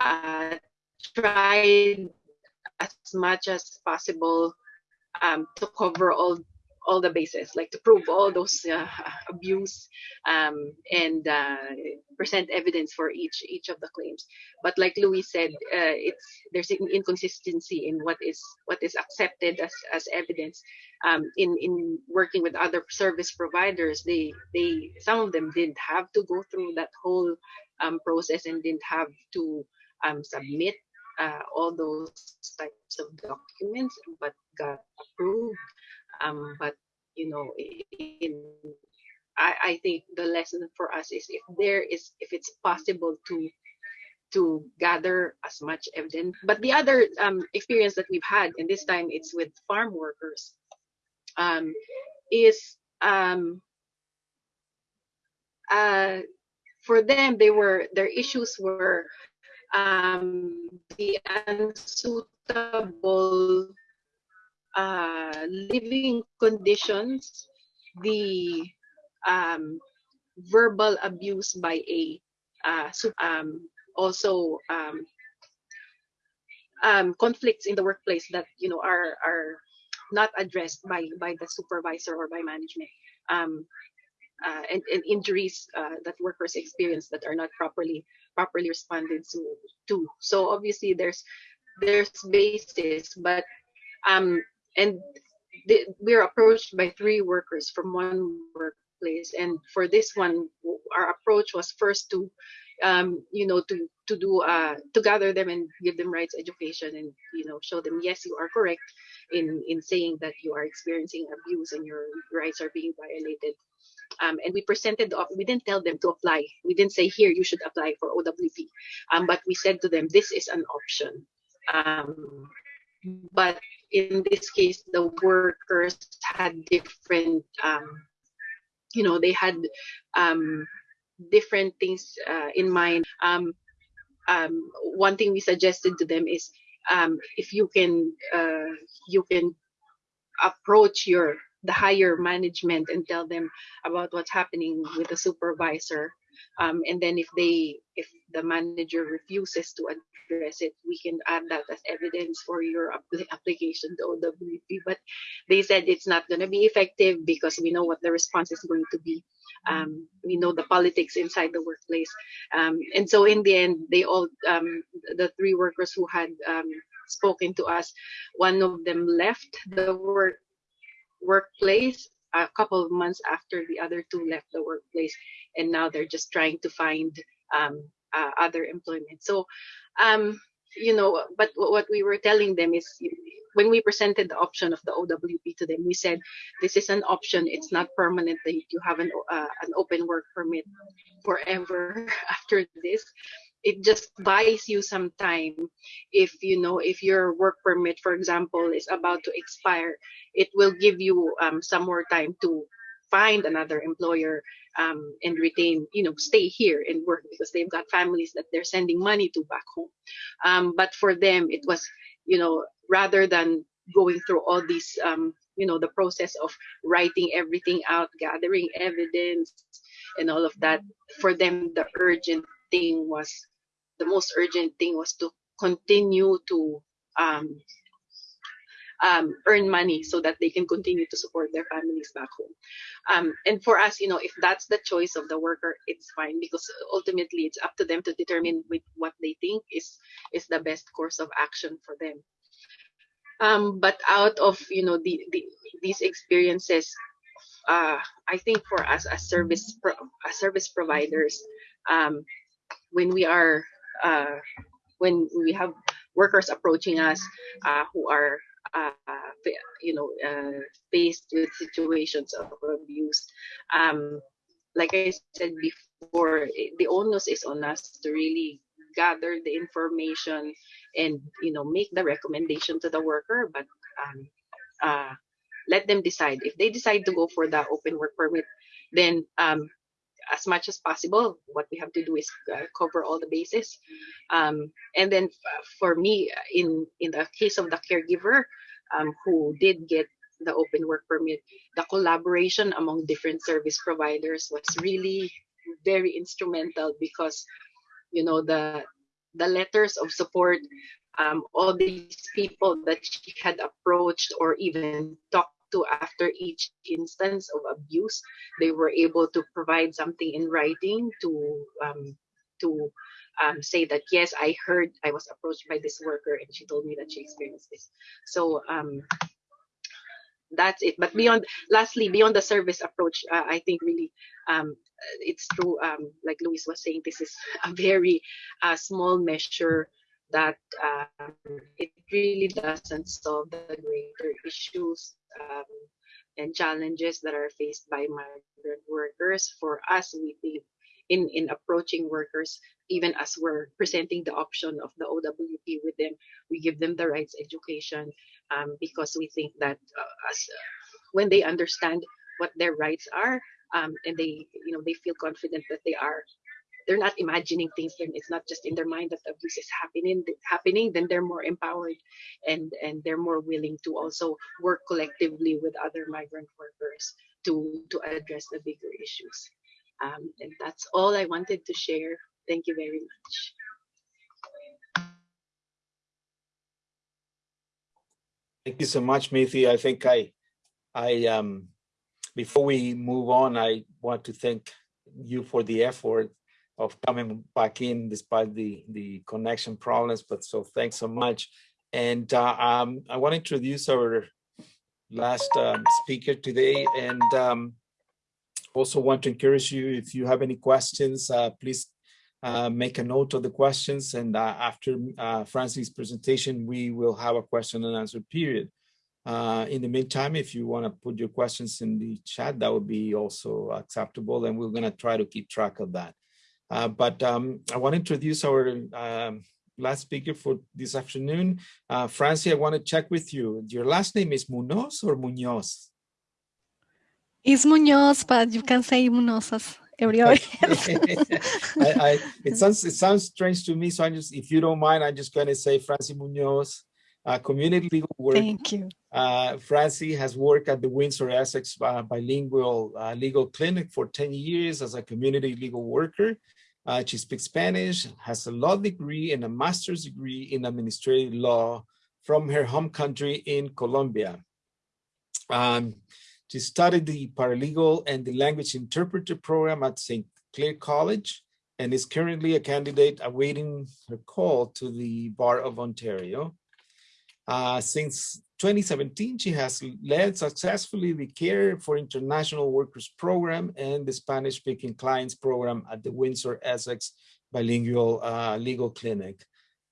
uh, tried as much as possible um, to cover all all the bases, like to prove all those uh, abuse um, and uh, present evidence for each each of the claims. But like Luis said, uh, it's there's an inconsistency in what is what is accepted as, as evidence. Um, in in working with other service providers, they they some of them didn't have to go through that whole um, process and didn't have to um, submit uh, all those types of documents, but got approved. Um, but you know, in, I, I think the lesson for us is if there is, if it's possible to to gather as much evidence. But the other um, experience that we've had, and this time it's with farm workers, um, is um, uh, for them they were their issues were um, the unsuitable uh, living conditions, the um, verbal abuse by a uh, um, also um, um, conflicts in the workplace that you know are are not addressed by by the supervisor or by management um, uh, and, and injuries uh, that workers experience that are not properly properly responded to, to. so obviously there's there's basis but um and the, we're approached by three workers from one workplace. And for this one our approach was first to um, you know to to do uh, to gather them and give them rights education and you know show them yes you are correct in in saying that you are experiencing abuse and your rights are being violated. Um, and we presented we didn't tell them to apply. We didn't say here you should apply for OWP um, but we said to them this is an option. Um, but in this case the workers had different um, you know they had um, different things uh, in mind. Um, um, one thing we suggested to them is um, if you can uh, you can approach your the higher management and tell them about what's happening with the supervisor um, and then if they if the manager refuses to address it we can add that as evidence for your application to OWP but they said it's not going to be effective because we know what the response is going to be. Um, we know the politics inside the workplace. Um, and so in the end they all um, the three workers who had um, spoken to us one of them left the work workplace a couple of months after the other two left the workplace and now they're just trying to find um, uh, other employment. So um, you know but what we were telling them is when we presented the option of the OWP to them we said this is an option. It's not permanent you have an uh, an open work permit forever after this it just buys you some time if you know if your work permit for example is about to expire it will give you um, some more time to find another employer um, and retain you know stay here and work because they've got families that they're sending money to back home. Um, but for them it was you know rather than going through all these um, you know the process of writing everything out gathering evidence and all of that for them the urgent thing was the most urgent thing was to continue to um, um, earn money so that they can continue to support their families back home. Um, and for us, you know, if that's the choice of the worker, it's fine because ultimately it's up to them to determine with what they think is is the best course of action for them. Um, but out of you know the, the these experiences, uh, I think for us as service pro, as service providers, um, when we are uh, when we have workers approaching us uh, who are uh, you know uh, faced with situations of abuse um, like i said before the onus is on us to really gather the information and you know make the recommendation to the worker but um, uh, let them decide. If they decide to go for the open work permit then um, as much as possible. What we have to do is uh, cover all the bases. Um, and then for me, in in the case of the caregiver um, who did get the open work permit, the collaboration among different service providers was really very instrumental because you know the the letters of support um, all these people that she had approached or even talked to after each instance of abuse. They were able to provide something in writing to um, to um, say that yes, I heard I was approached by this worker and she told me that she experienced this. So um, that's it. But beyond, lastly, beyond the service approach, uh, I think really um, it's true. Um, like Luis was saying, this is a very uh, small measure that um, it really doesn't solve the greater issues um, and challenges that are faced by migrant workers. For us, we think in, in approaching workers, even as we're presenting the option of the OWP with them, we give them the rights education um, because we think that uh, as, uh, when they understand what their rights are um, and they you know they feel confident that they are they're not imagining things it's not just in their mind that abuse is happening happening then they're more empowered and and they're more willing to also work collectively with other migrant workers to to address the bigger issues. Um, and that's all i wanted to share. Thank you very much. Thank you so much Mithi. i think i i um before we move on i want to thank you for the effort of coming back in despite the, the connection problems, but so thanks so much. And uh, um, I want to introduce our last um, speaker today and um, also want to encourage you, if you have any questions, uh, please uh, make a note of the questions and uh, after uh, presentation, we will have a question and answer period. Uh, in the meantime, if you want to put your questions in the chat, that would be also acceptable and we're going to try to keep track of that. Uh, but um, I want to introduce our um, last speaker for this afternoon. Uh, Francie, I want to check with you. Your last name is Munoz or Munoz? It's Munoz, but you can say Munozas. everybody. I, I, it sounds it sounds strange to me, so I just, if you don't mind, I'm just going to say Francie Munoz, uh, community legal work. Thank you. Uh, Francie has worked at the Windsor Essex uh, Bilingual uh, Legal Clinic for 10 years as a community legal worker. Uh, she speaks Spanish, has a law degree and a master's degree in administrative law from her home country in Colombia. Um, she studied the paralegal and the language interpreter program at St. Clair College and is currently a candidate awaiting her call to the Bar of Ontario. Uh, since 2017, she has led successfully the Care for International Workers program and the Spanish-speaking clients program at the Windsor Essex Bilingual uh, Legal Clinic.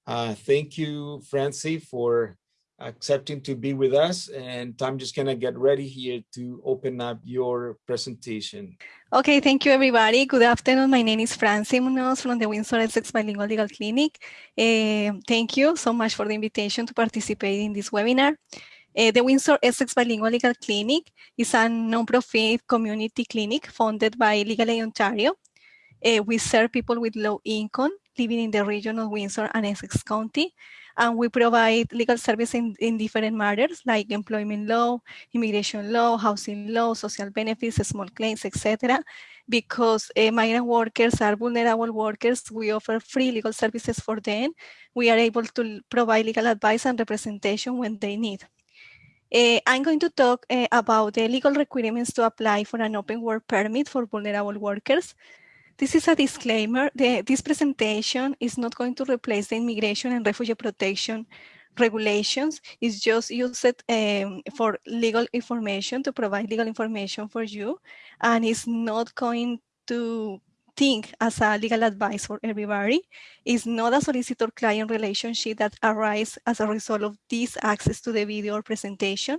Uh, thank you, Francie, for accepting to be with us. And I'm just gonna get ready here to open up your presentation. Okay, thank you everybody. Good afternoon. My name is Francie Munoz from the Windsor Essex Bilingual Legal Clinic. Uh, thank you so much for the invitation to participate in this webinar. Uh, the Windsor Essex Bilingual Legal Clinic is a non-profit community clinic funded by Legal Aid Ontario. Uh, we serve people with low income living in the region of Windsor and Essex County and we provide legal service in, in different matters like employment law, immigration law, housing law, social benefits, small claims, etc. Because uh, migrant workers are vulnerable workers, we offer free legal services for them. We are able to provide legal advice and representation when they need. Uh, I'm going to talk uh, about the legal requirements to apply for an open work permit for vulnerable workers. This is a disclaimer. The, this presentation is not going to replace the immigration and refugee protection regulations. It's just used um, for legal information, to provide legal information for you. And it's not going to think as a legal advice for everybody. It's not a solicitor-client relationship that arises as a result of this access to the video or presentation.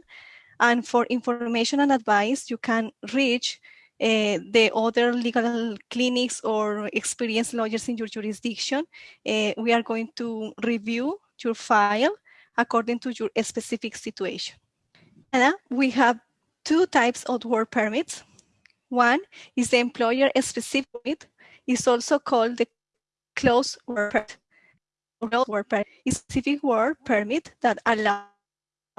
And for information and advice, you can reach uh, the other legal clinics or experienced lawyers in your jurisdiction, uh, we are going to review your file according to your specific situation. And we have two types of work permits. One is the employer specific permit. It's also called the closed work permit. Specific work permit that allows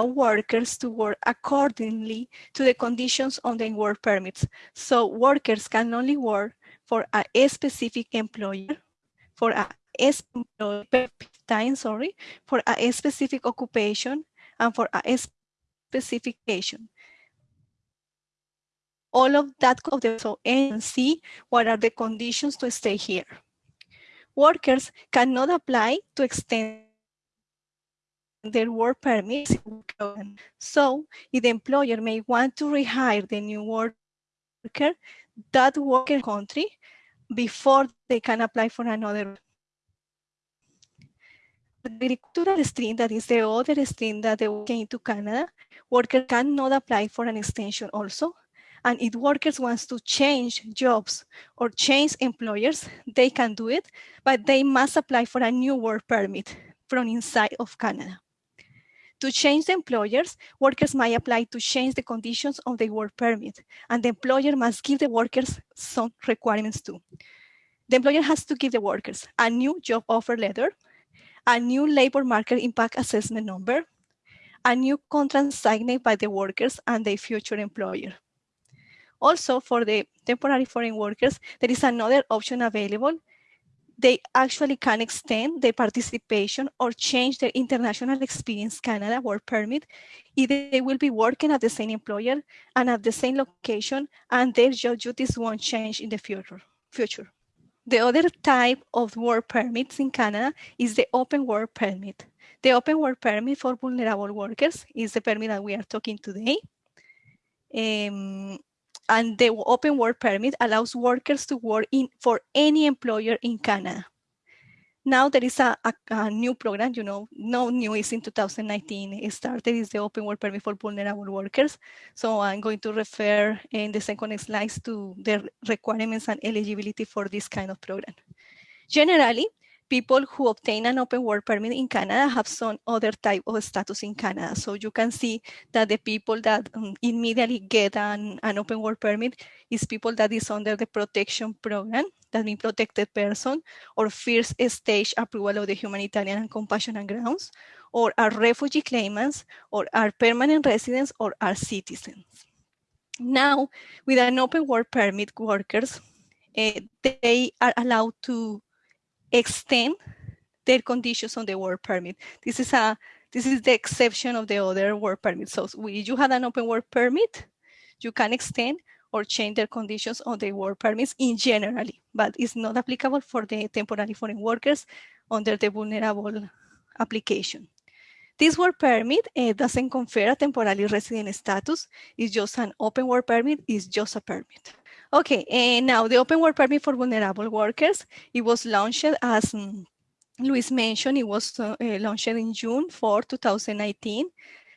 workers to work accordingly to the conditions on the work permits. So workers can only work for a specific employer, for a time, sorry, for a specific occupation and for a specification. All of that of the so and see what are the conditions to stay here. Workers cannot apply to extend their work permits. So if the employer may want to rehire the new worker, that worker country before they can apply for another. The agricultural stream, that is the other stream that they came to Canada, worker cannot apply for an extension also. And if workers wants to change jobs or change employers, they can do it, but they must apply for a new work permit from inside of Canada. To change the employers, workers might apply to change the conditions of the work permit, and the employer must give the workers some requirements too. The employer has to give the workers a new job offer letter, a new labor market impact assessment number, a new contract signed by the workers and their future employer. Also, for the temporary foreign workers, there is another option available they actually can extend their participation or change their international experience Canada work permit if they will be working at the same employer and at the same location and their job duties won't change in the future. future. The other type of work permits in Canada is the open work permit. The open work permit for vulnerable workers is the permit that we are talking today. Um, and the open work permit allows workers to work in for any employer in Canada. Now there is a, a, a, new program, you know, no new is in 2019. It started is the open work permit for vulnerable workers. So I'm going to refer in the second slides to the requirements and eligibility for this kind of program. Generally, people who obtain an open work permit in Canada have some other type of status in Canada. So you can see that the people that um, immediately get an, an open work permit is people that is under the protection program, that means protected person, or first stage approval of the humanitarian and compassionate grounds, or are refugee claimants, or are permanent residents, or are citizens. Now, with an open work permit, workers, uh, they are allowed to extend their conditions on the work permit. This is a this is the exception of the other work permit. So if you have an open work permit, you can extend or change their conditions on the work permits in generally, but it's not applicable for the temporary foreign workers under the vulnerable application. This work permit uh, doesn't confer a temporary resident status. It's just an open work permit. It's just a permit. Okay, and now the open work permit for vulnerable workers, it was launched as Luis mentioned, it was uh, launched in June 4, 2019.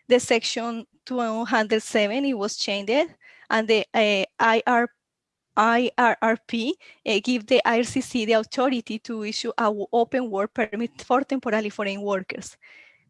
The section 207, it was changed and the uh, IR, IRRP uh, give the IRCC the authority to issue an open work permit for temporary foreign workers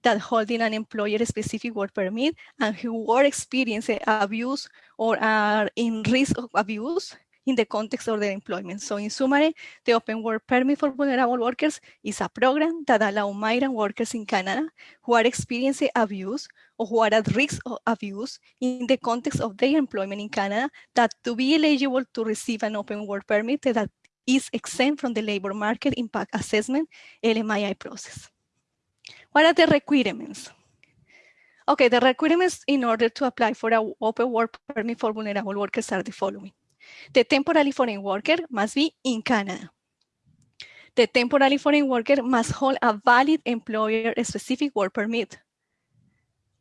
that holding an employer-specific work permit and who are experiencing abuse or are in risk of abuse in the context of their employment. So in summary, the Open Work Permit for Vulnerable Workers is a program that allows migrant workers in Canada who are experiencing abuse or who are at risk of abuse in the context of their employment in Canada that to be eligible to receive an Open Work Permit that is exempt from the labor market impact assessment LMIA process. What are the requirements? Okay, the requirements in order to apply for an open work permit for vulnerable workers are the following. The temporary foreign worker must be in Canada. The temporary foreign worker must hold a valid employer-specific work permit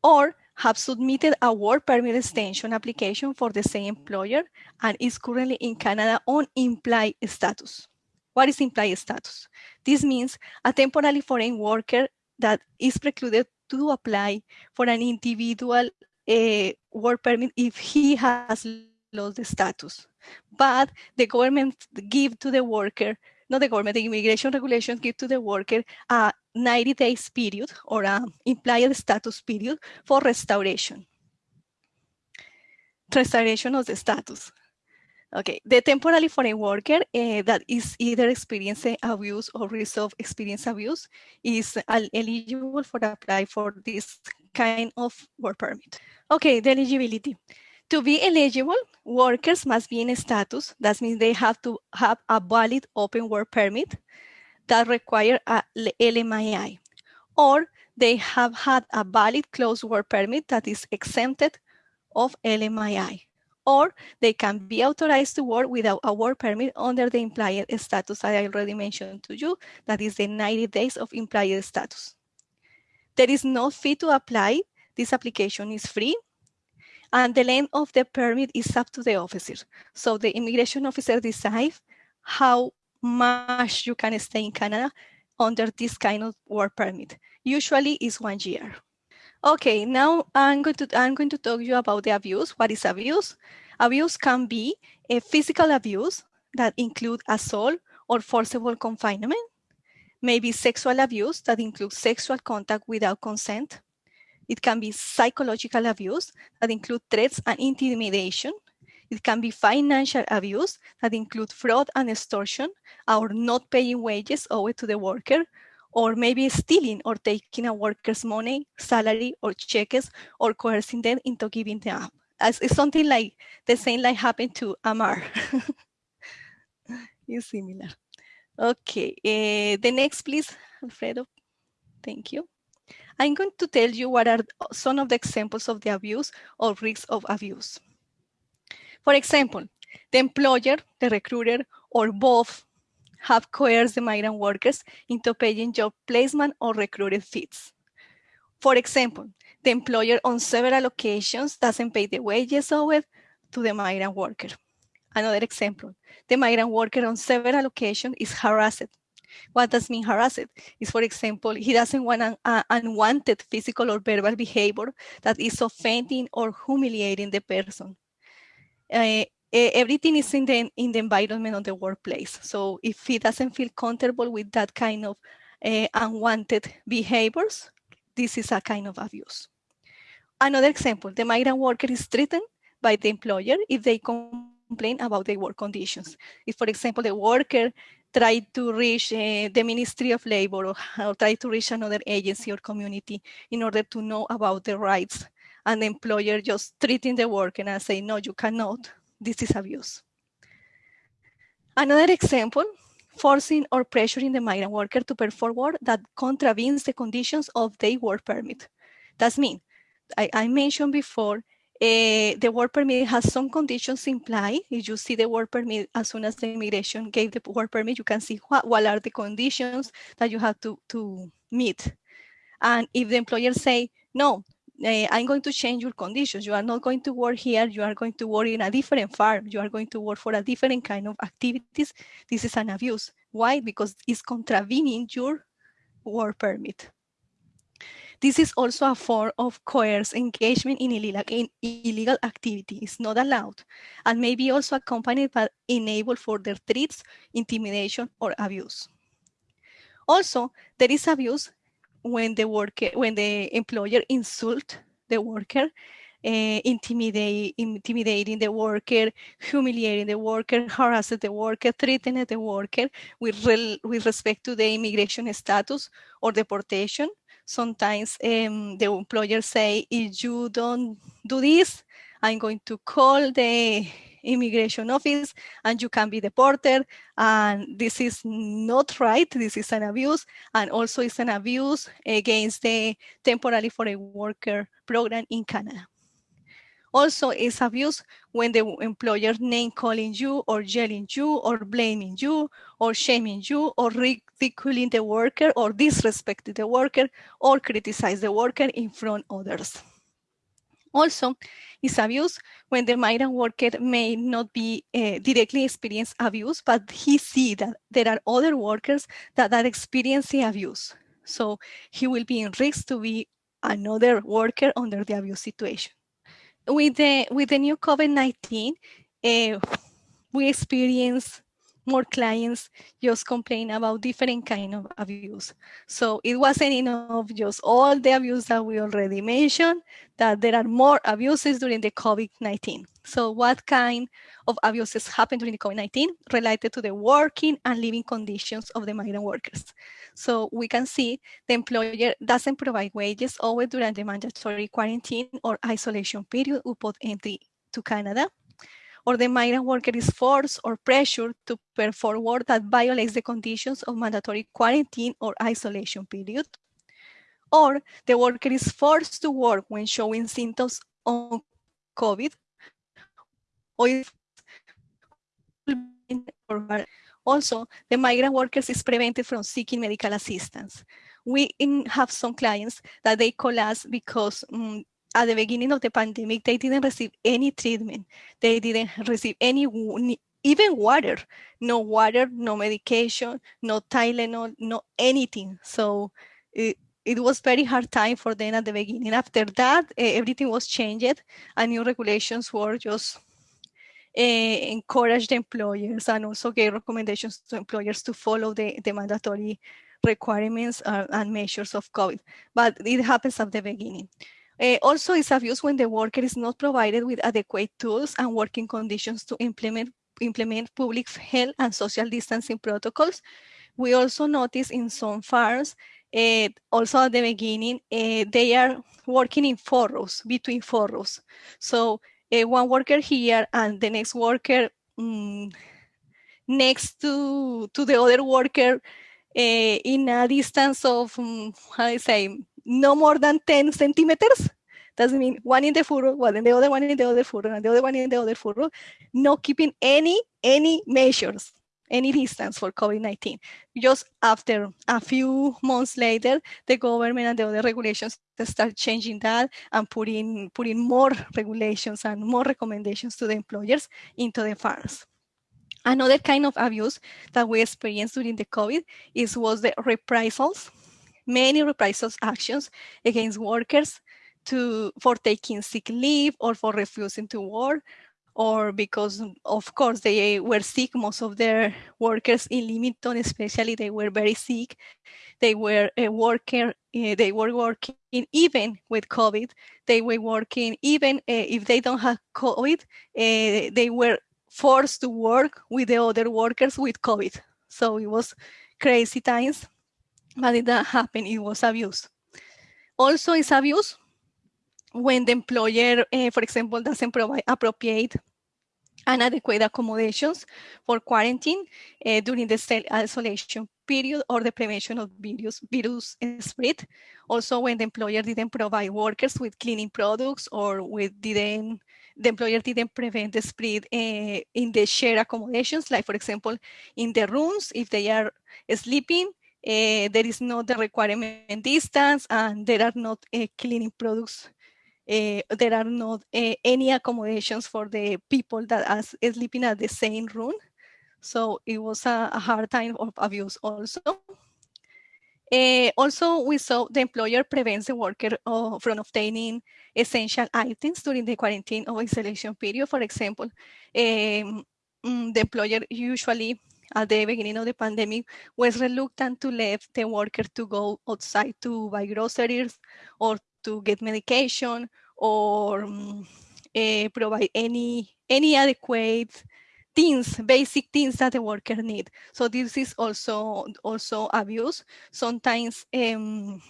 or have submitted a work permit extension application for the same employer and is currently in Canada on implied status. What is implied status? This means a temporary foreign worker that is precluded to apply for an individual uh, work permit if he has lost the status. But the government give to the worker, not the government, the immigration regulations give to the worker a 90 days period or a implied status period for restoration. Restoration of the status. Okay, the temporary foreign worker uh, that is either experiencing abuse or of experience abuse is eligible for apply for this kind of work permit. Okay, the eligibility. To be eligible, workers must be in a status. That means they have to have a valid open work permit that require a LMIA, or they have had a valid closed work permit that is exempted of LMIA or they can be authorized to work without a work permit under the implied status I already mentioned to you, that is the 90 days of implied status. There is no fee to apply. This application is free. And the length of the permit is up to the officer. So the immigration officer decides how much you can stay in Canada under this kind of work permit. Usually is one year. Okay, now I'm going to I'm going to talk to you about the abuse. What is abuse? Abuse can be a physical abuse that include assault or forcible confinement, maybe sexual abuse that includes sexual contact without consent. It can be psychological abuse that include threats and intimidation. It can be financial abuse that include fraud and extortion or not paying wages owed to the worker or maybe stealing or taking a worker's money, salary, or checks, or coercing them into giving them up. As, it's something like the same like happened to Amar. it's similar. Okay, uh, the next, please, Alfredo. Thank you. I'm going to tell you what are some of the examples of the abuse or risks of abuse. For example, the employer, the recruiter, or both have coerced the migrant workers into paying job placement or recruited fees. For example, the employer on several occasions doesn't pay the wages owed to the migrant worker. Another example, the migrant worker on several occasions is harassed. What does mean harassed? Is for example, he doesn't want an uh, unwanted physical or verbal behavior that is offending or humiliating the person. Uh, everything is in the in the environment of the workplace. So if he doesn't feel comfortable with that kind of uh, unwanted behaviors, this is a kind of abuse. Another example, the migrant worker is threatened by the employer if they complain about their work conditions. If, for example, the worker tried to reach uh, the Ministry of Labor or, or try to reach another agency or community in order to know about the rights and the employer just treating the worker and say, no, you cannot, this is abuse. Another example, forcing or pressuring the migrant worker to perform work that contravenes the conditions of their work permit. That means, I, I mentioned before, uh, the work permit has some conditions implied. If you see the work permit, as soon as the immigration gave the work permit, you can see what, what are the conditions that you have to, to meet. And if the employer say, no, uh, I'm going to change your conditions. You are not going to work here. You are going to work in a different farm. You are going to work for a different kind of activities. This is an abuse. Why? Because it's contravening your work permit. This is also a form of coerced engagement in illegal, in illegal activity. It's not allowed and may be also accompanied by enable further threats, intimidation, or abuse. Also, there is abuse when the worker, when the employer insult the worker, uh, intimidate, intimidating the worker, humiliating the worker, harassing the worker, threatening the worker with, with respect to the immigration status or deportation. Sometimes um, the employer say, if you don't do this, I'm going to call the immigration office and you can be deported and this is not right this is an abuse and also it's an abuse against the temporary foreign worker program in canada. Also it's abuse when the employer name calling you or yelling you or blaming you or shaming you or ridiculing the worker or disrespecting the worker or criticize the worker in front of others also, is abuse when the migrant worker may not be uh, directly experience abuse, but he see that there are other workers that are experiencing abuse. So he will be in risk to be another worker under the abuse situation. With the, with the new COVID-19, uh, we experience more clients just complain about different kind of abuse. So it wasn't enough just all the abuse that we already mentioned, that there are more abuses during the COVID-19. So what kind of abuses happened during the COVID-19 related to the working and living conditions of the migrant workers? So we can see the employer doesn't provide wages always during the mandatory quarantine or isolation period upon entry to Canada or the migrant worker is forced or pressured to perform work that violates the conditions of mandatory quarantine or isolation period, or the worker is forced to work when showing symptoms of COVID, or also the migrant workers is prevented from seeking medical assistance. We have some clients that they call us because um, at the beginning of the pandemic, they didn't receive any treatment. They didn't receive any, even water, no water, no medication, no Tylenol, no anything. So it, it was very hard time for them at the beginning. After that, everything was changed and new regulations were just uh, encourage the employers and also gave recommendations to employers to follow the, the mandatory requirements uh, and measures of COVID. But it happens at the beginning. Uh, also, it's abuse when the worker is not provided with adequate tools and working conditions to implement, implement public health and social distancing protocols. We also notice in some farms, uh, also at the beginning, uh, they are working in furrows, between furrows. So one worker here and the next worker um, next to, to the other worker in a distance of, um, how I say, no more than 10 centimeters. Doesn't mean one in the furrow, one in the other one in the other furrow, and the other one in the other furrow, not keeping any, any measures, any distance for COVID-19. Just after a few months later, the government and the other regulations start changing that and putting, putting more regulations and more recommendations to the employers into the farms. Another kind of abuse that we experienced during the COVID is was the reprisals many reprisals actions against workers to for taking sick leave or for refusing to work or because of course they were sick. Most of their workers in Leamington especially they were very sick. They were a worker uh, they were working even with covid. They were working even uh, if they don't have covid uh, they were forced to work with the other workers with covid. So it was crazy times but it didn't happen it was abuse also it's abuse when the employer, uh, for example, doesn't provide appropriate and adequate accommodations for quarantine uh, during the self-isolation period or the prevention of virus, virus spread. Also, when the employer didn't provide workers with cleaning products or with didn't the employer didn't prevent the spread uh, in the shared accommodations, like for example, in the rooms, if they are sleeping, uh, there is not the requirement distance and there are not uh, cleaning products uh, there are not any accommodations for the people that are sleeping at the same room. So it was a, a hard time of abuse also. Also, we saw the employer prevents the worker uh, from obtaining essential items during the quarantine or isolation period. For example, um, the employer usually at the beginning of the pandemic was reluctant to let the worker to go outside to buy groceries or to get medication or um, uh, provide any any adequate things, basic things that the worker need. So this is also also abuse. Sometimes um,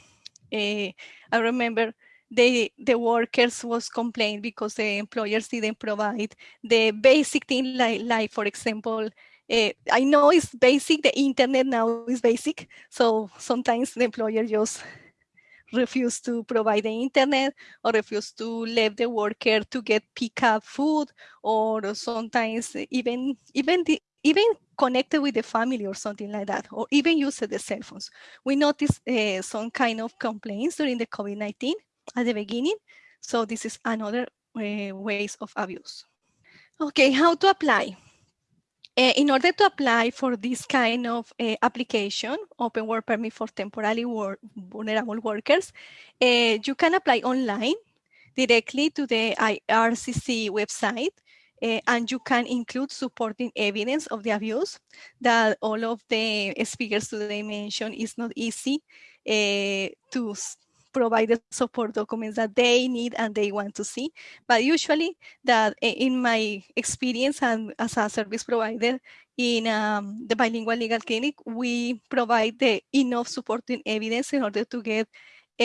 uh, I remember the the workers was complained because the employers didn't provide the basic thing like like for example uh, I know it's basic the internet now is basic so sometimes the employer just refuse to provide the internet or refuse to let the worker to get pick up food or sometimes even even the even connected with the family or something like that, or even use the cell phones. We noticed uh, some kind of complaints during the COVID-19 at the beginning. So this is another uh, ways of abuse. Okay, how to apply? Uh, in order to apply for this kind of uh, application, open work permit for temporarily work, vulnerable workers, uh, you can apply online directly to the IRCC website and you can include supporting evidence of the abuse that all of the speakers today mentioned is not easy to provide the support documents that they need and they want to see. But usually that in my experience and as a service provider in um, the bilingual legal clinic, we provide the enough supporting evidence in order to get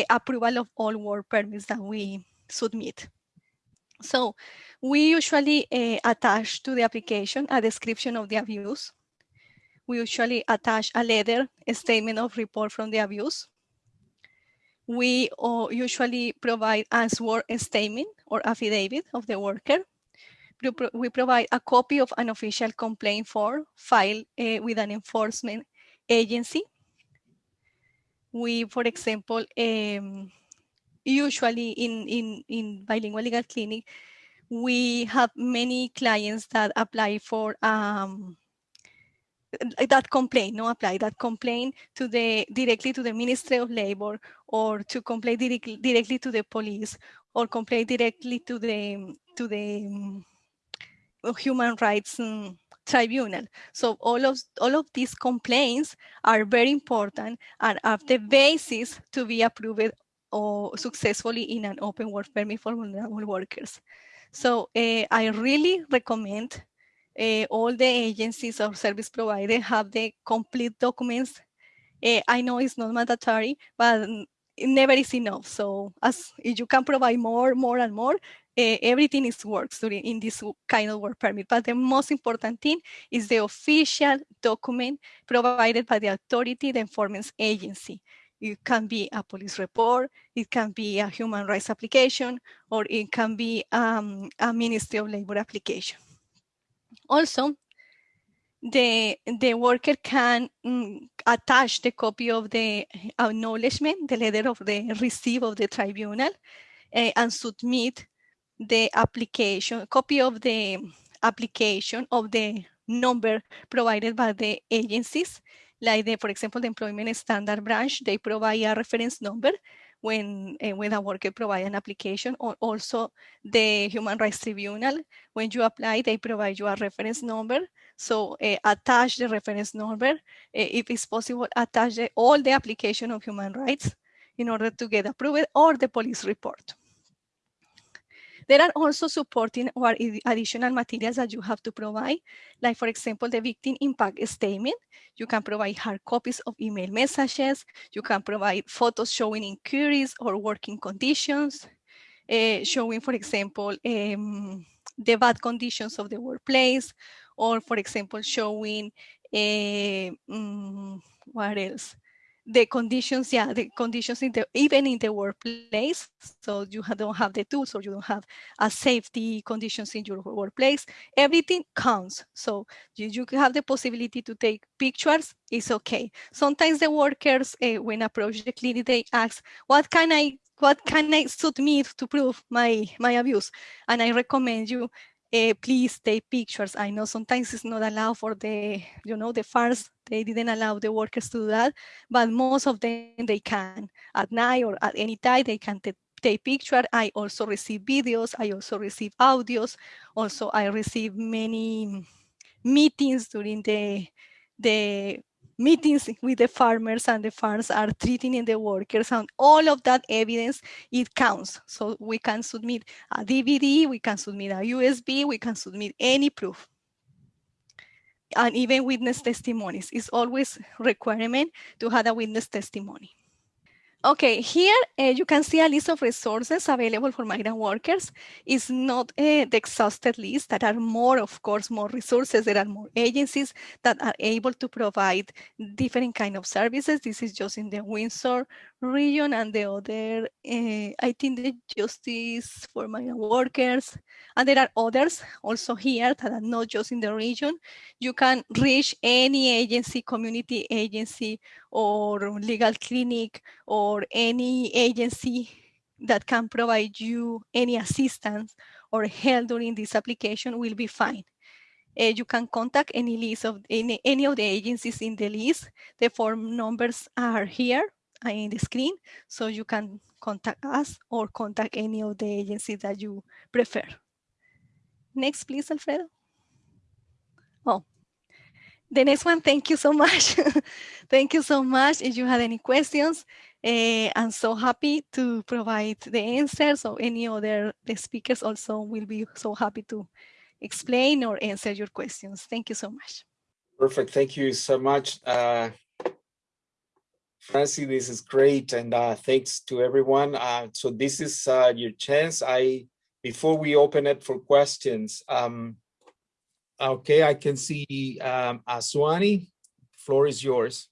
approval of all work permits that we submit. So we usually uh, attach to the application a description of the abuse. We usually attach a letter, a statement of report from the abuse we usually provide a sworn statement or affidavit of the worker. We provide a copy of an official complaint form filed uh, with an enforcement agency. We, for example, um, usually in, in, in bilingual legal clinic, we have many clients that apply for um, that complaint, no apply that complaint to the directly to the Ministry of Labor or to complain directly, directly to the police or complain directly to the to the um, human rights um, tribunal. So all of all of these complaints are very important and are the basis to be approved or successfully in an open work permit for vulnerable workers. So uh, I really recommend uh, all the agencies or service providers have the complete documents. Uh, I know it's not mandatory, but it never is enough. So as you can provide more, more and more, uh, everything is works during in this kind of work permit. But the most important thing is the official document provided by the authority, the enforcement agency. It can be a police report, it can be a human rights application, or it can be um, a Ministry of Labor application. Also, the, the worker can mm, attach the copy of the acknowledgement, the letter of the receipt of the tribunal, uh, and submit the application, copy of the application of the number provided by the agencies, like the, for example, the employment standard branch, they provide a reference number when uh, when a worker provide an application or also the human rights tribunal when you apply they provide you a reference number. So uh, attach the reference number uh, if it's possible attach the, all the application of human rights in order to get approved or the police report there are also supporting or additional materials that you have to provide, like for example, the victim impact statement. You can provide hard copies of email messages. You can provide photos showing inquiries or working conditions, uh, showing, for example, um, the bad conditions of the workplace, or for example, showing uh, um, what else? The conditions, yeah, the conditions in the even in the workplace. So you don't have the tools or you don't have a safety conditions in your workplace. Everything counts. So you, you have the possibility to take pictures. It's okay. Sometimes the workers, uh, when approach the clinic, they ask, "What can I what can I submit to prove my my abuse?" And I recommend you uh, please take pictures. I know sometimes it's not allowed for the, you know, the FARS, they didn't allow the workers to do that, but most of them they can. At night or at any time, they can take picture. I also receive videos. I also receive audios. Also, I receive many meetings during the the meetings with the farmers and the farms are treating the workers and all of that evidence, it counts. So we can submit a DVD, we can submit a USB, we can submit any proof. And even witness testimonies is always requirement to have a witness testimony. Okay, here uh, you can see a list of resources available for migrant workers. It's not uh, the exhausted list. There are more, of course, more resources. There are more agencies that are able to provide different kind of services. This is just in the Windsor region and the other, uh, I think the Justice for Migrant Workers. And there are others also here that are not just in the region. You can reach any agency, community agency, or legal clinic, or any agency that can provide you any assistance or help during this application will be fine. Uh, you can contact any list of any, any of the agencies in the list. The form numbers are here in the screen, so you can contact us or contact any of the agencies that you prefer. Next, please, Alfredo. Oh, the next one, thank you so much. thank you so much. If you have any questions, uh, I'm so happy to provide the answers or any other the speakers also will be so happy to explain or answer your questions. Thank you so much. Perfect. Thank you so much. Uh, Francie, this is great. And uh, thanks to everyone. Uh, so this is uh, your chance. I Before we open it for questions, um, okay, I can see um, Aswani, floor is yours.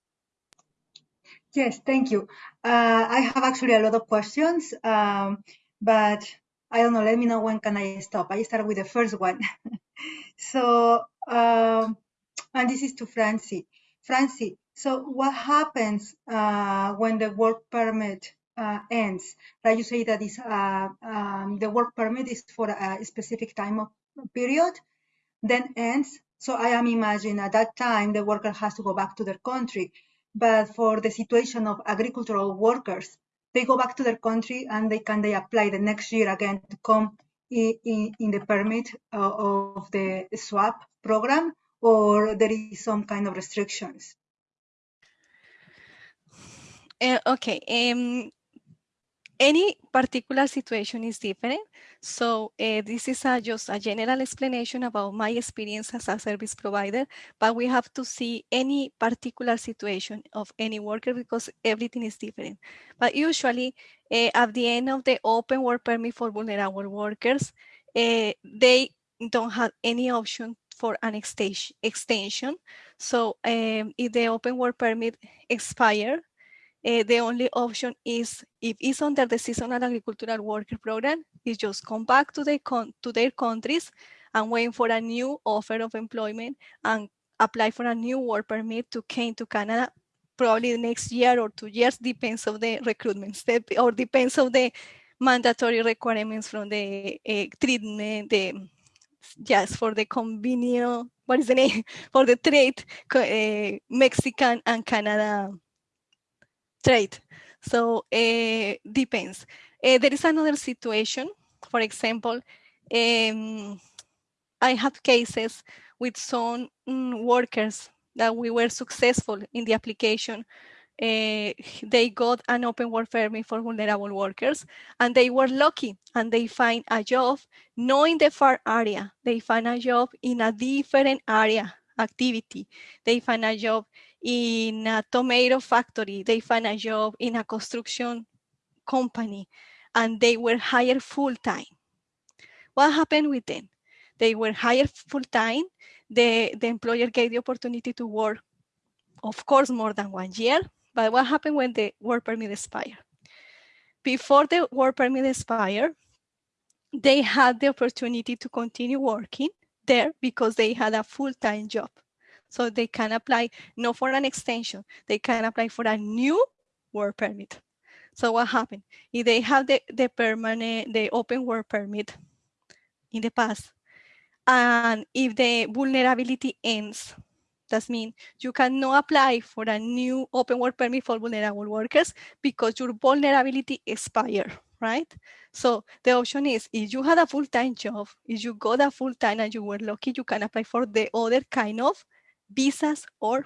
Yes, thank you. Uh, I have actually a lot of questions, um, but I don't know, let me know when can I stop. I start with the first one. so, um, and this is to Francie. Francie, so what happens uh, when the work permit uh, ends? Like you say that is uh, um, the work permit is for a specific time of period, then ends. So I am imagining at that time the worker has to go back to their country. But for the situation of agricultural workers, they go back to their country and they can they apply the next year again to come in, in, in the permit uh, of the SAWP program or there is some kind of restrictions? Uh, okay. Um, any particular situation is different. So uh, this is a, just a general explanation about my experience as a service provider, but we have to see any particular situation of any worker because everything is different. But usually uh, at the end of the open work permit for vulnerable workers, uh, they don't have any option for an extension. So um, if the open work permit expire, uh, the only option is if it's under the seasonal agricultural worker program, is just come back to, the to their countries and wait for a new offer of employment and apply for a new work permit to came to Canada probably next year or two years, depends of the recruitment step or depends of the mandatory requirements from the uh, treatment, the yes, for the convenient, what is the name? For the trade, uh, Mexican and Canada trade. So uh, depends. Uh, there is another situation. For example, um, I have cases with some mm, workers that we were successful in the application. Uh, they got an open work permit for vulnerable workers and they were lucky and they find a job not in the far area. They find a job in a different area activity. They find a job in a tomato factory. They find a job in a construction company and they were hired full time. What happened with them? They were hired full time. The, the employer gave the opportunity to work, of course, more than one year. But what happened when the work permit expired? Before the work permit expired, they had the opportunity to continue working there because they had a full-time job. So they can apply not for an extension, they can apply for a new work permit. So what happened? If they have the, the permanent, the open work permit in the past, and if the vulnerability ends, that means you cannot apply for a new open work permit for vulnerable workers because your vulnerability expired, right? So the option is if you had a full-time job, if you got a full-time and you were lucky, you can apply for the other kind of visas or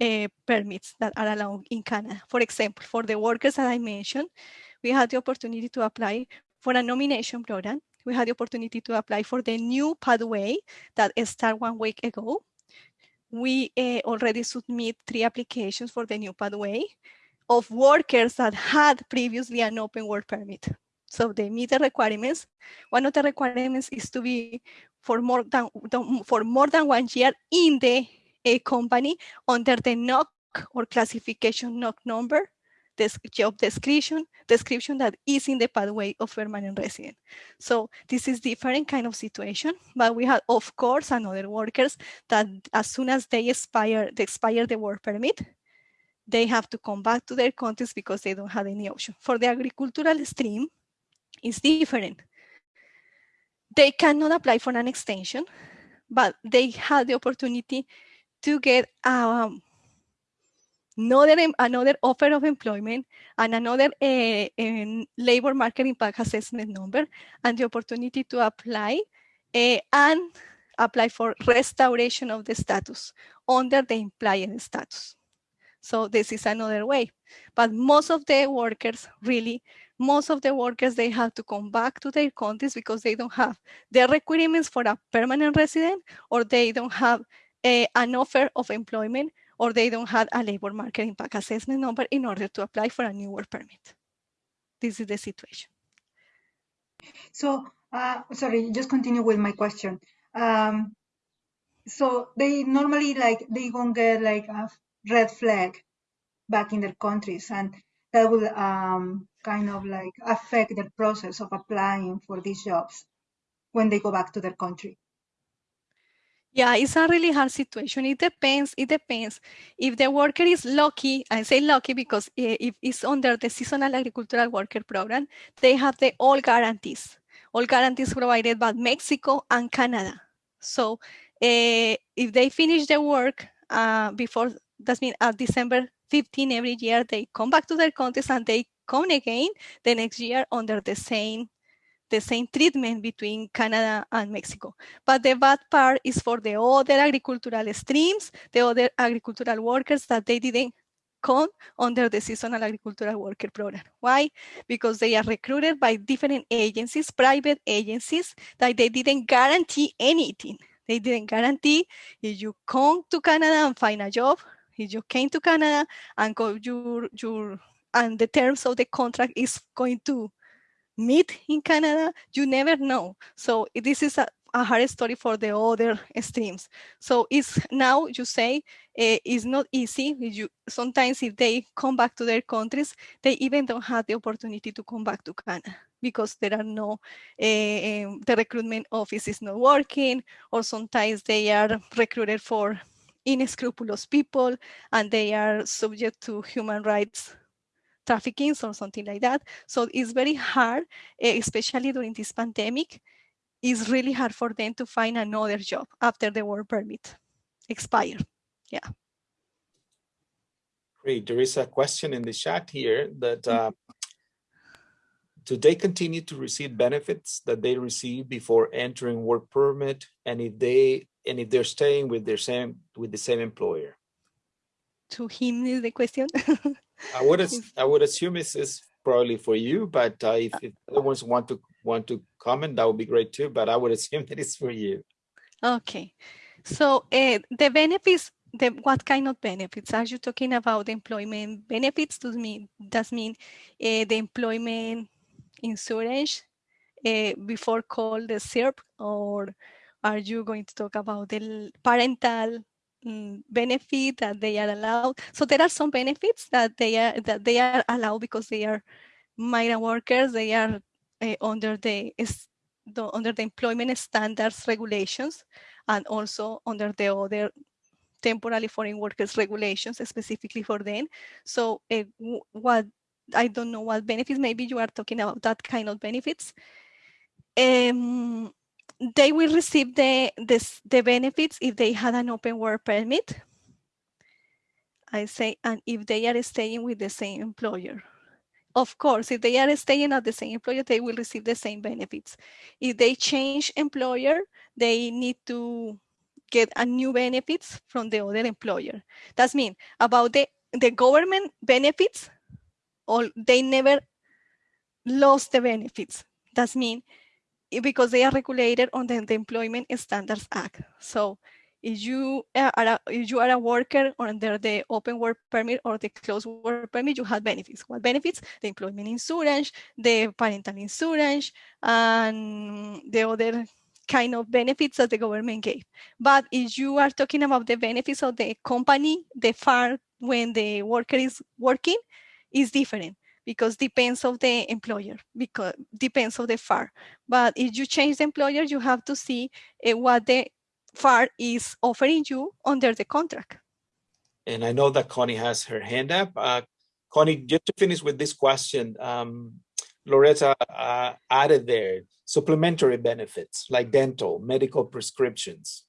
uh, permits that are allowed in Canada. For example, for the workers that I mentioned, we had the opportunity to apply for a nomination program we had the opportunity to apply for the new pathway that started one week ago. We uh, already submit three applications for the new pathway of workers that had previously an open work permit. So they meet the requirements. One of the requirements is to be for more than for more than one year in the a company under the NOC or classification NOC number this job description, description that is in the pathway of permanent resident. So this is different kind of situation, but we have, of course, another workers that as soon as they expire, they expire the work permit, they have to come back to their countries because they don't have any option. For the agricultural stream, it's different. They cannot apply for an extension, but they have the opportunity to get um, another, another offer of employment and another uh, labor market impact assessment number and the opportunity to apply uh, and apply for restoration of the status under the employee status. So this is another way. But most of the workers really, most of the workers, they have to come back to their countries because they don't have the requirements for a permanent resident or they don't have a, an offer of employment or they don't have a labor market impact assessment number in order to apply for a new work permit. This is the situation. So, uh, sorry, just continue with my question. Um, so they normally like they gonna get like a red flag back in their countries, and that will um, kind of like affect the process of applying for these jobs when they go back to their country. Yeah, it's a really hard situation. It depends. It depends. If the worker is lucky, I say lucky because if it's under the seasonal agricultural worker program, they have the all guarantees, all guarantees provided by Mexico and Canada. So uh, if they finish the work uh, before, that means at uh, December 15 every year, they come back to their countries and they come again the next year under the same the same treatment between Canada and Mexico. But the bad part is for the other agricultural streams, the other agricultural workers that they didn't come under the seasonal agricultural worker program. Why? Because they are recruited by different agencies, private agencies, that they didn't guarantee anything. They didn't guarantee if you come to Canada and find a job, you came to Canada and your, your and the terms of the contract is going to meet in Canada, you never know. So this is a, a hard story for the other streams. So it's now you say uh, it's not easy. You sometimes if they come back to their countries, they even don't have the opportunity to come back to Canada because there are no uh, the recruitment office is not working, or sometimes they are recruited for inescrupulous people and they are subject to human rights trafficking or something like that. So it's very hard, eh, especially during this pandemic, it's really hard for them to find another job after the work permit expired. Yeah. Great. There is a question in the chat here that uh, do they continue to receive benefits that they received before entering work permit, and if they and if they're staying with their same with the same employer? To him is the question. I would I would assume this is probably for you, but uh, if, if other ones want to want to comment, that would be great too. But I would assume that it's for you. Okay, so uh, the benefits, the what kind of benefits are you talking about? Employment benefits does mean does mean uh, the employment insurance uh, before called the SERP, or are you going to talk about the parental mm, benefit that they are allowed? So there are some benefits that they are that they are allowed because they are migrant workers. They are uh, under the, the under the employment standards regulations and also under the other temporary foreign workers regulations specifically for them. So uh, what I don't know what benefits, maybe you are talking about that kind of benefits. Um, they will receive the, this, the benefits if they had an open work permit. I say, and if they are staying with the same employer. Of course, if they are staying at the same employer, they will receive the same benefits. If they change employer, they need to get a new benefits from the other employer. That's mean about the, the government benefits, or they never lost the benefits. That's mean eh, because they are regulated under the Employment Standards Act. So if you are a, if you are a worker under the open work permit or the closed work permit, you have benefits. What benefits? The employment insurance, the parental insurance, and the other kind of benefits that the government gave. But if you are talking about the benefits of the company, the farm when the worker is working, is different because depends of the employer because depends of the FAR. But if you change the employer, you have to see uh, what the FAR is offering you under the contract. And I know that Connie has her hand up. Uh, Connie, just to finish with this question, um, Loretta uh, added there supplementary benefits like dental, medical prescriptions.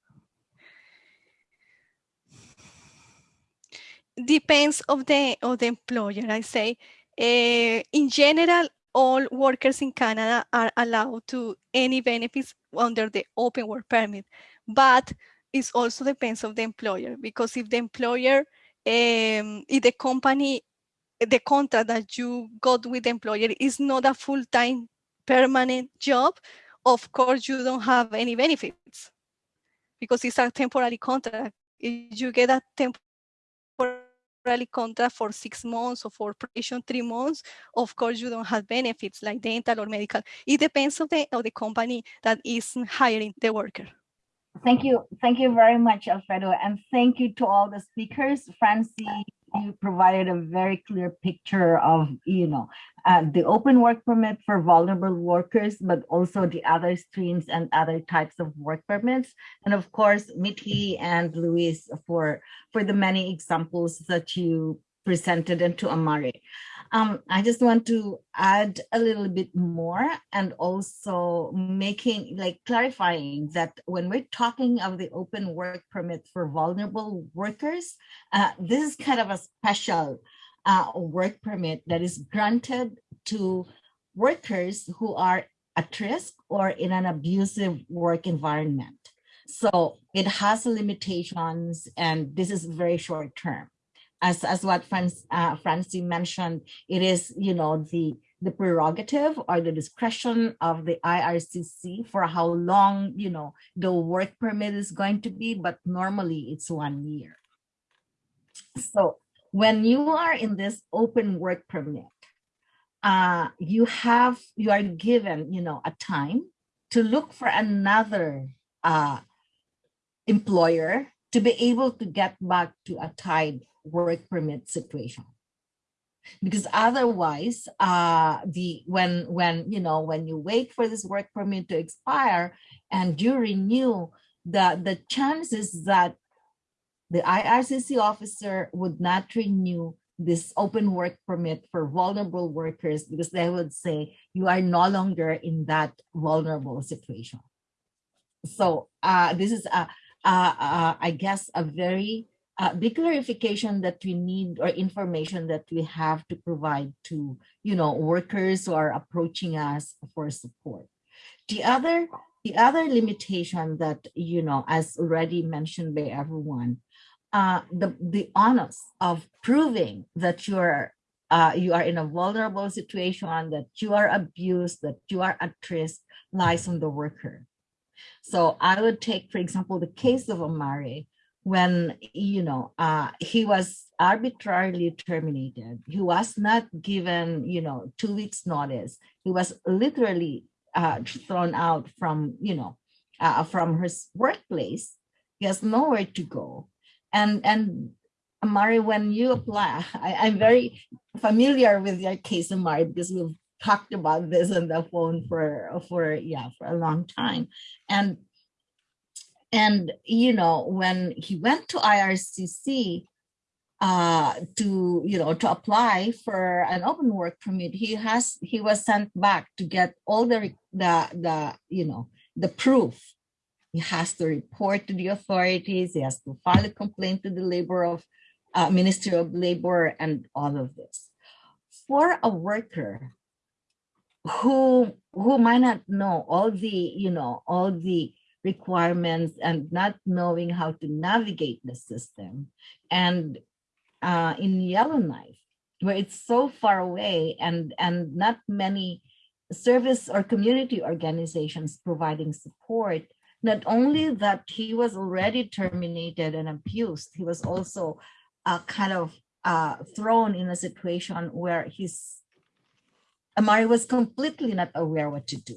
Depends of the of the employer. I say, uh, in general, all workers in Canada are allowed to any benefits under the open work permit, but it also depends of the employer because if the employer, um, if the company, the contract that you got with the employer is not a full-time permanent job, of course you don't have any benefits because it's a temporary contract. If you get a temporary contract for six months or for probation three months, of course you don't have benefits like dental or medical. It depends on the on the company that is hiring the worker. Thank you. Thank you very much, Alfredo. And thank you to all the speakers. Francie, you provided a very clear picture of, you know, uh, the open work permit for vulnerable workers, but also the other streams and other types of work permits. And of course, Mithi and Luis for, for the many examples that you presented and to Amari. Um, I just want to add a little bit more and also making like clarifying that when we're talking of the open work permit for vulnerable workers, uh, this is kind of a special uh, work permit that is granted to workers who are at risk or in an abusive work environment. So it has limitations and this is very short term as as what Franz, uh, Francie mentioned, it is you know the the prerogative or the discretion of the IRCC for how long you know the work permit is going to be, but normally it's one year. So when you are in this open work permit, uh, you have you are given you know a time to look for another uh, employer to be able to get back to a tied work permit situation. Because otherwise uh the when when you know when you wait for this work permit to expire and you renew the the chances that the ircc officer would not renew this open work permit for vulnerable workers because they would say you are no longer in that vulnerable situation. So uh this is a I guess, a very uh, big clarification that we need or information that we have to provide to, you know, workers who are approaching us for support. The other, the other limitation that, you know, as already mentioned by everyone, uh, the, the onus of proving that you're uh, you are in a vulnerable situation, that you are abused, that you are at risk lies on the worker. So I would take, for example, the case of Omari, when, you know, uh, he was arbitrarily terminated. He was not given, you know, two weeks notice. He was literally uh, thrown out from, you know, uh, from his workplace. He has nowhere to go. And, and Amari, when you apply, I, am very familiar with your case, Amari, because we've talked about this on the phone for, for yeah, for a long time. And, and you know, when he went to IRCC, uh, to you know to apply for an open work permit, he has he was sent back to get all the the the you know the proof. He has to report to the authorities. He has to file a complaint to the labor of uh, Ministry of Labor and all of this. For a worker who who might not know all the you know all the requirements and not knowing how to navigate the system. And uh, in Yellowknife where it's so far away and and not many service or community organizations providing support not only that he was already terminated and abused he was also uh, kind of uh, thrown in a situation where he's Amari was completely not aware what to do.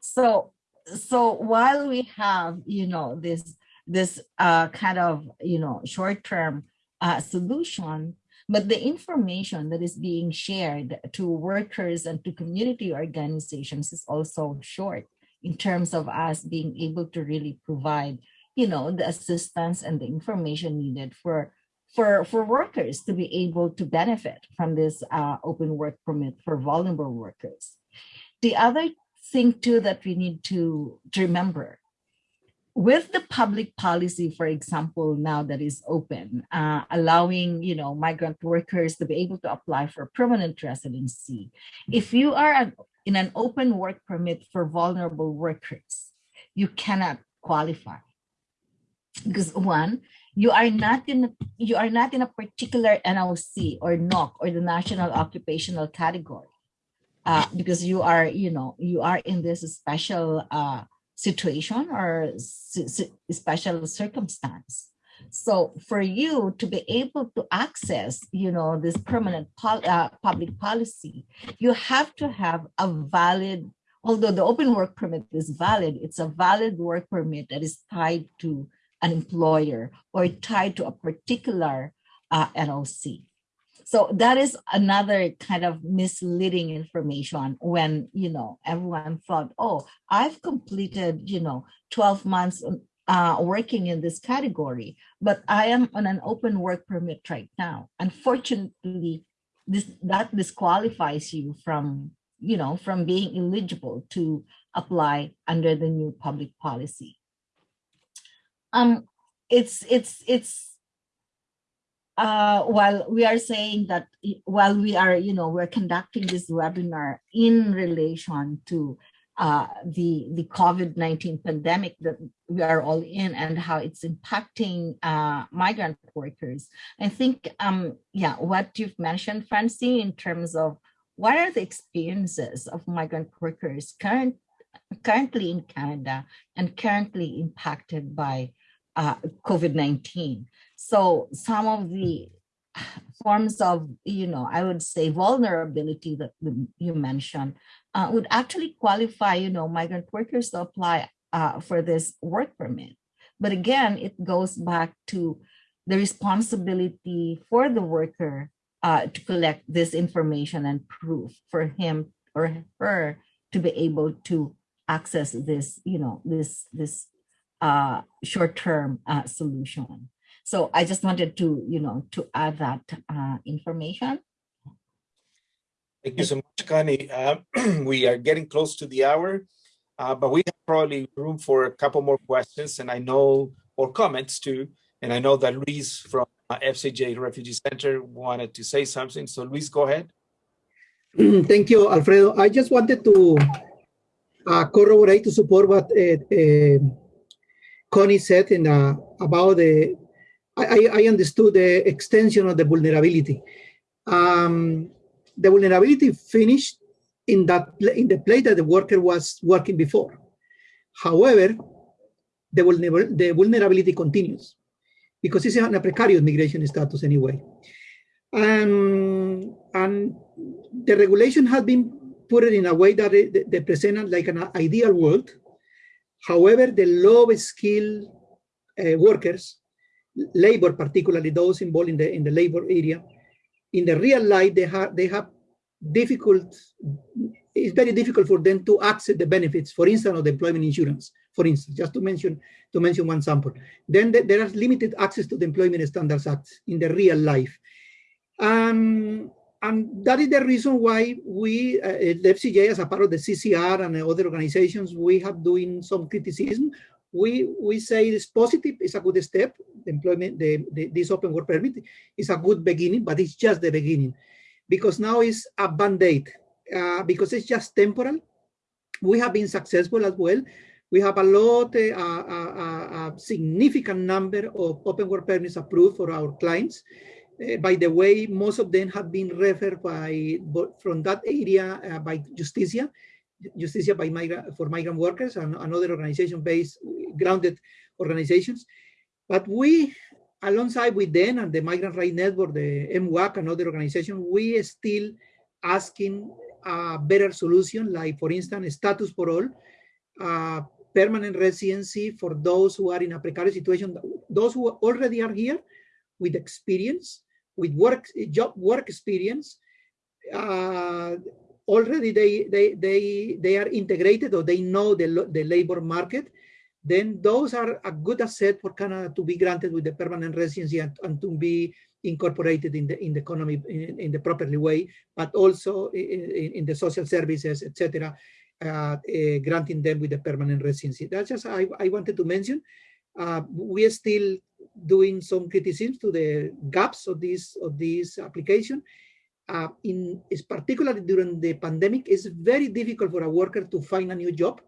So, so while we have, you know, this this uh, kind of, you know, short-term uh, solution, but the information that is being shared to workers and to community organizations is also short in terms of us being able to really provide you know, the assistance and the information needed for for for workers to be able to benefit from this uh, open work permit for vulnerable workers. The other thing too that we need to, to remember with the public policy, for example, now that is open, uh, allowing you know migrant workers to be able to apply for permanent residency. If you are an, in an open work permit for vulnerable workers, you cannot qualify because one you are not in you are not in a particular NOC or NOC or the national occupational category uh, because you are you know you are in this special uh, situation or special circumstance. So for you to be able to access you know this permanent pol uh, public policy you have to have a valid although the open work permit is valid it's a valid work permit that is tied to an employer or tied to a particular uh, NOC. So that is another kind of misleading information when, you know, everyone thought, oh, I've completed, you know, 12 months uh, working in this category, but I am on an open work permit right now. Unfortunately, this that disqualifies you from, you know, from being eligible to apply under the new public policy um it's it's it's uh while we are saying that while we are you know we're conducting this webinar in relation to uh the the covid-19 pandemic that we are all in and how it's impacting uh migrant workers i think um yeah what you've mentioned francie in terms of what are the experiences of migrant workers current currently in canada and currently impacted by uh, COVID-19. So some of the forms of, you know, I would say vulnerability that you mentioned uh, would actually qualify, you know, migrant workers to apply uh, for this work permit. But again, it goes back to the responsibility for the worker uh, to collect this information and proof for him or her to be able to access this, you know, this this uh, short-term uh, solution. So I just wanted to, you know, to add that uh, information. Thank you so much, Connie. Uh, we are getting close to the hour, uh, but we have probably room for a couple more questions and I know, or comments too. And I know that Luis from uh, FCJ Refugee Center wanted to say something. So Luis, go ahead. Thank you, Alfredo. I just wanted to uh, corroborate to support what uh, uh, Connie said in, uh, about the, I, I understood the extension of the vulnerability. Um, the vulnerability finished in that in the place that the worker was working before. However, the, vulner the vulnerability continues because it's a precarious migration status anyway. And, and the regulation has been put in a way that it, they present like an ideal world. However, the low skilled uh, workers, labor, particularly those involved in the in the labor area, in the real life, they have they have difficult. It's very difficult for them to access the benefits, for instance, of the employment insurance. For instance, just to mention to mention one sample. Then the, there is limited access to the Employment Standards Act in the real life. Um, and that is the reason why we, uh, the FCJ, as a part of the CCR and other organizations, we have doing some criticism. We we say it's positive, it's a good step. The employment, the, the, this open work permit is a good beginning, but it's just the beginning, because now it's a band-aid, uh, because it's just temporal. We have been successful as well. We have a lot, uh, a, a, a significant number of open work permits approved for our clients. Uh, by the way, most of them have been referred by from that area uh, by Justicia, Justicia by migrant for migrant workers and another organization-based grounded organizations. But we, alongside with them and the Migrant Rights Network, the MWAC and other organizations, we still asking a better solution, like for instance, status for all, uh, permanent residency for those who are in a precarious situation, those who already are here with experience, with work job work experience uh, already they they they they are integrated or they know the, the labor market then those are a good asset for Canada to be granted with the permanent residency and, and to be incorporated in the in the economy in, in the properly way, but also in, in the social services, etc., uh, uh, granting them with the permanent residency. That's just I, I wanted to mention. Uh, we are still doing some criticism to the gaps of this of this application. Uh, in particularly during the pandemic, it's very difficult for a worker to find a new job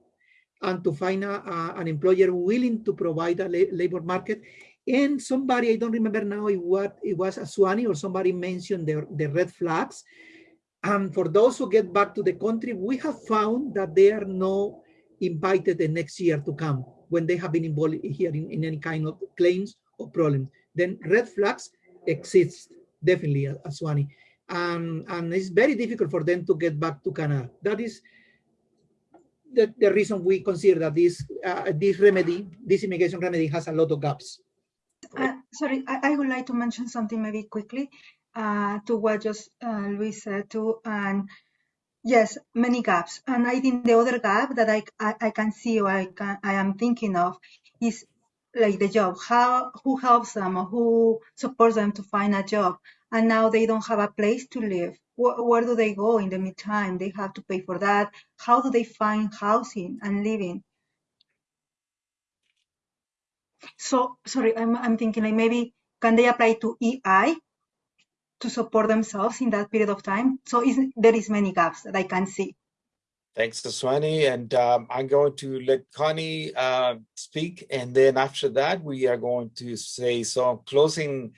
and to find a, a, an employer willing to provide a la labor market. And somebody, I don't remember now if what it was Aswani or somebody mentioned the, the red flags. And for those who get back to the country, we have found that there are not invited the next year to come when they have been involved here in, in any kind of claims or problems. Then red flags exist definitely, Aswani. Um, and it's very difficult for them to get back to Canada. That is the, the reason we consider that this uh, this remedy, this immigration remedy has a lot of gaps. Uh, sorry, I, I, would like to mention something maybe quickly uh, to what just uh, Luis said too. And yes, many gaps. And I think the other gap that I, I, I can see or I, can, I am thinking of is like the job. How who helps them or who supports them to find a job? And now they don't have a place to live where, where do they go in the meantime? They have to pay for that. How do they find housing and living? So, sorry, I'm, I'm thinking like maybe can they apply to EI to support themselves in that period of time? So is, there is many gaps that I can see. Thanks, Aswani. And um, I'm going to let Connie uh, speak. And then after that, we are going to say some closing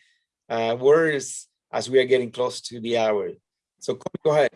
uh, words as we are getting close to the hour. So go ahead.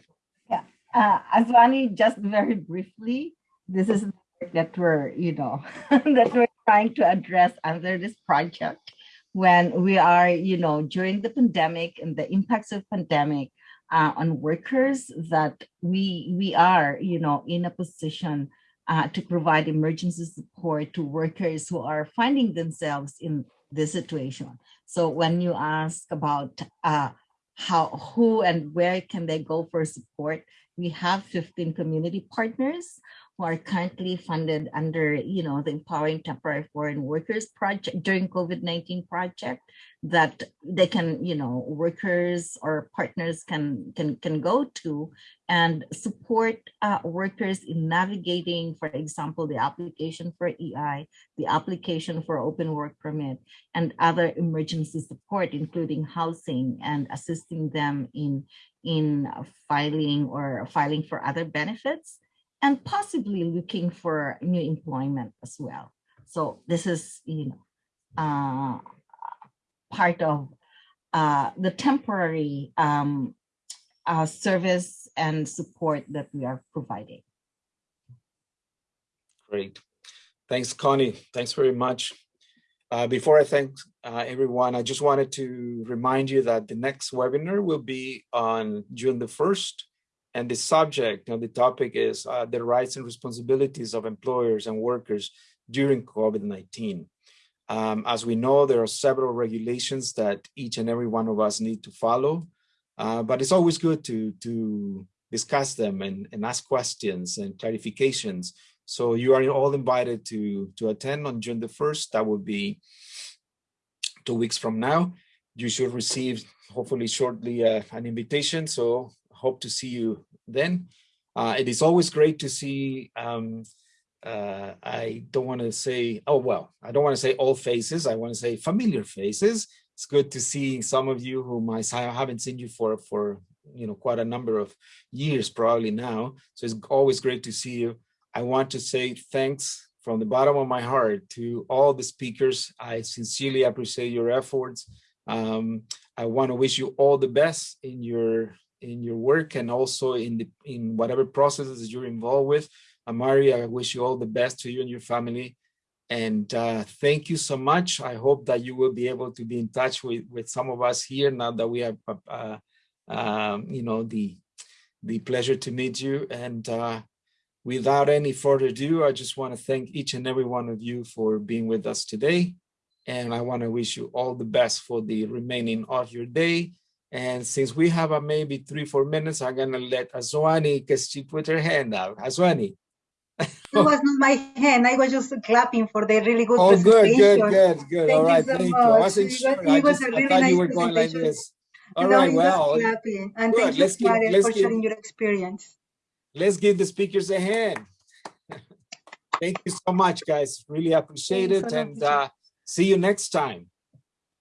Yeah, uh, Aswani, just very briefly, this is the work that we're, you know, that we're trying to address under this project when we are, you know, during the pandemic and the impacts of pandemic uh, on workers that we we are, you know, in a position uh, to provide emergency support to workers who are finding themselves in this situation. So when you ask about uh, how who and where can they go for support we have 15 community partners are currently funded under, you know, the Empowering Temporary Foreign Workers project during COVID-19 project that they can, you know, workers or partners can can can go to and support uh, workers in navigating, for example, the application for EI, the application for open work permit, and other emergency support, including housing and assisting them in in filing or filing for other benefits and possibly looking for new employment as well. So this is, you know, uh, part of uh, the temporary um, uh, service and support that we are providing. Great. Thanks, Connie. Thanks very much. Uh, before I thank uh, everyone, I just wanted to remind you that the next webinar will be on June the 1st. And the subject and the topic is uh, the rights and responsibilities of employers and workers during COVID-19. Um, as we know, there are several regulations that each and every one of us need to follow, uh, but it's always good to, to discuss them and, and ask questions and clarifications. So you are all invited to, to attend on June the 1st. That will be two weeks from now. You should receive, hopefully shortly, uh, an invitation. So hope to see you then. Uh, it is always great to see um, uh, I don't want to say, oh, well, I don't want to say all faces. I want to say familiar faces. It's good to see some of you whom I haven't seen you for, for you know, quite a number of years probably now. So it's always great to see you. I want to say thanks from the bottom of my heart to all the speakers. I sincerely appreciate your efforts. Um, I want to wish you all the best in your in your work and also in the in whatever processes you're involved with. Amari, I wish you all the best to you and your family. And uh, thank you so much. I hope that you will be able to be in touch with, with some of us here now that we have, uh, um, you know, the, the pleasure to meet you. And uh, without any further ado, I just want to thank each and every one of you for being with us today. And I want to wish you all the best for the remaining of your day. And since we have uh, maybe three, four minutes, I'm going to let Azwani, because she put her hand out. Azwani. It was not my hand. I was just clapping for the really good Oh, good, presentation. good, good, good. Thank All you so thank you. much. I wasn't It was- sure. it I just, a I really thought you nice were going like this. All No, right, well, clapping. And good. thank you, Let's give- Maria, let's for give- sharing your experience. let's give the speakers a hand. Thank you so much, guys. Really appreciate Thanks it. a lot, And uh, see you next time.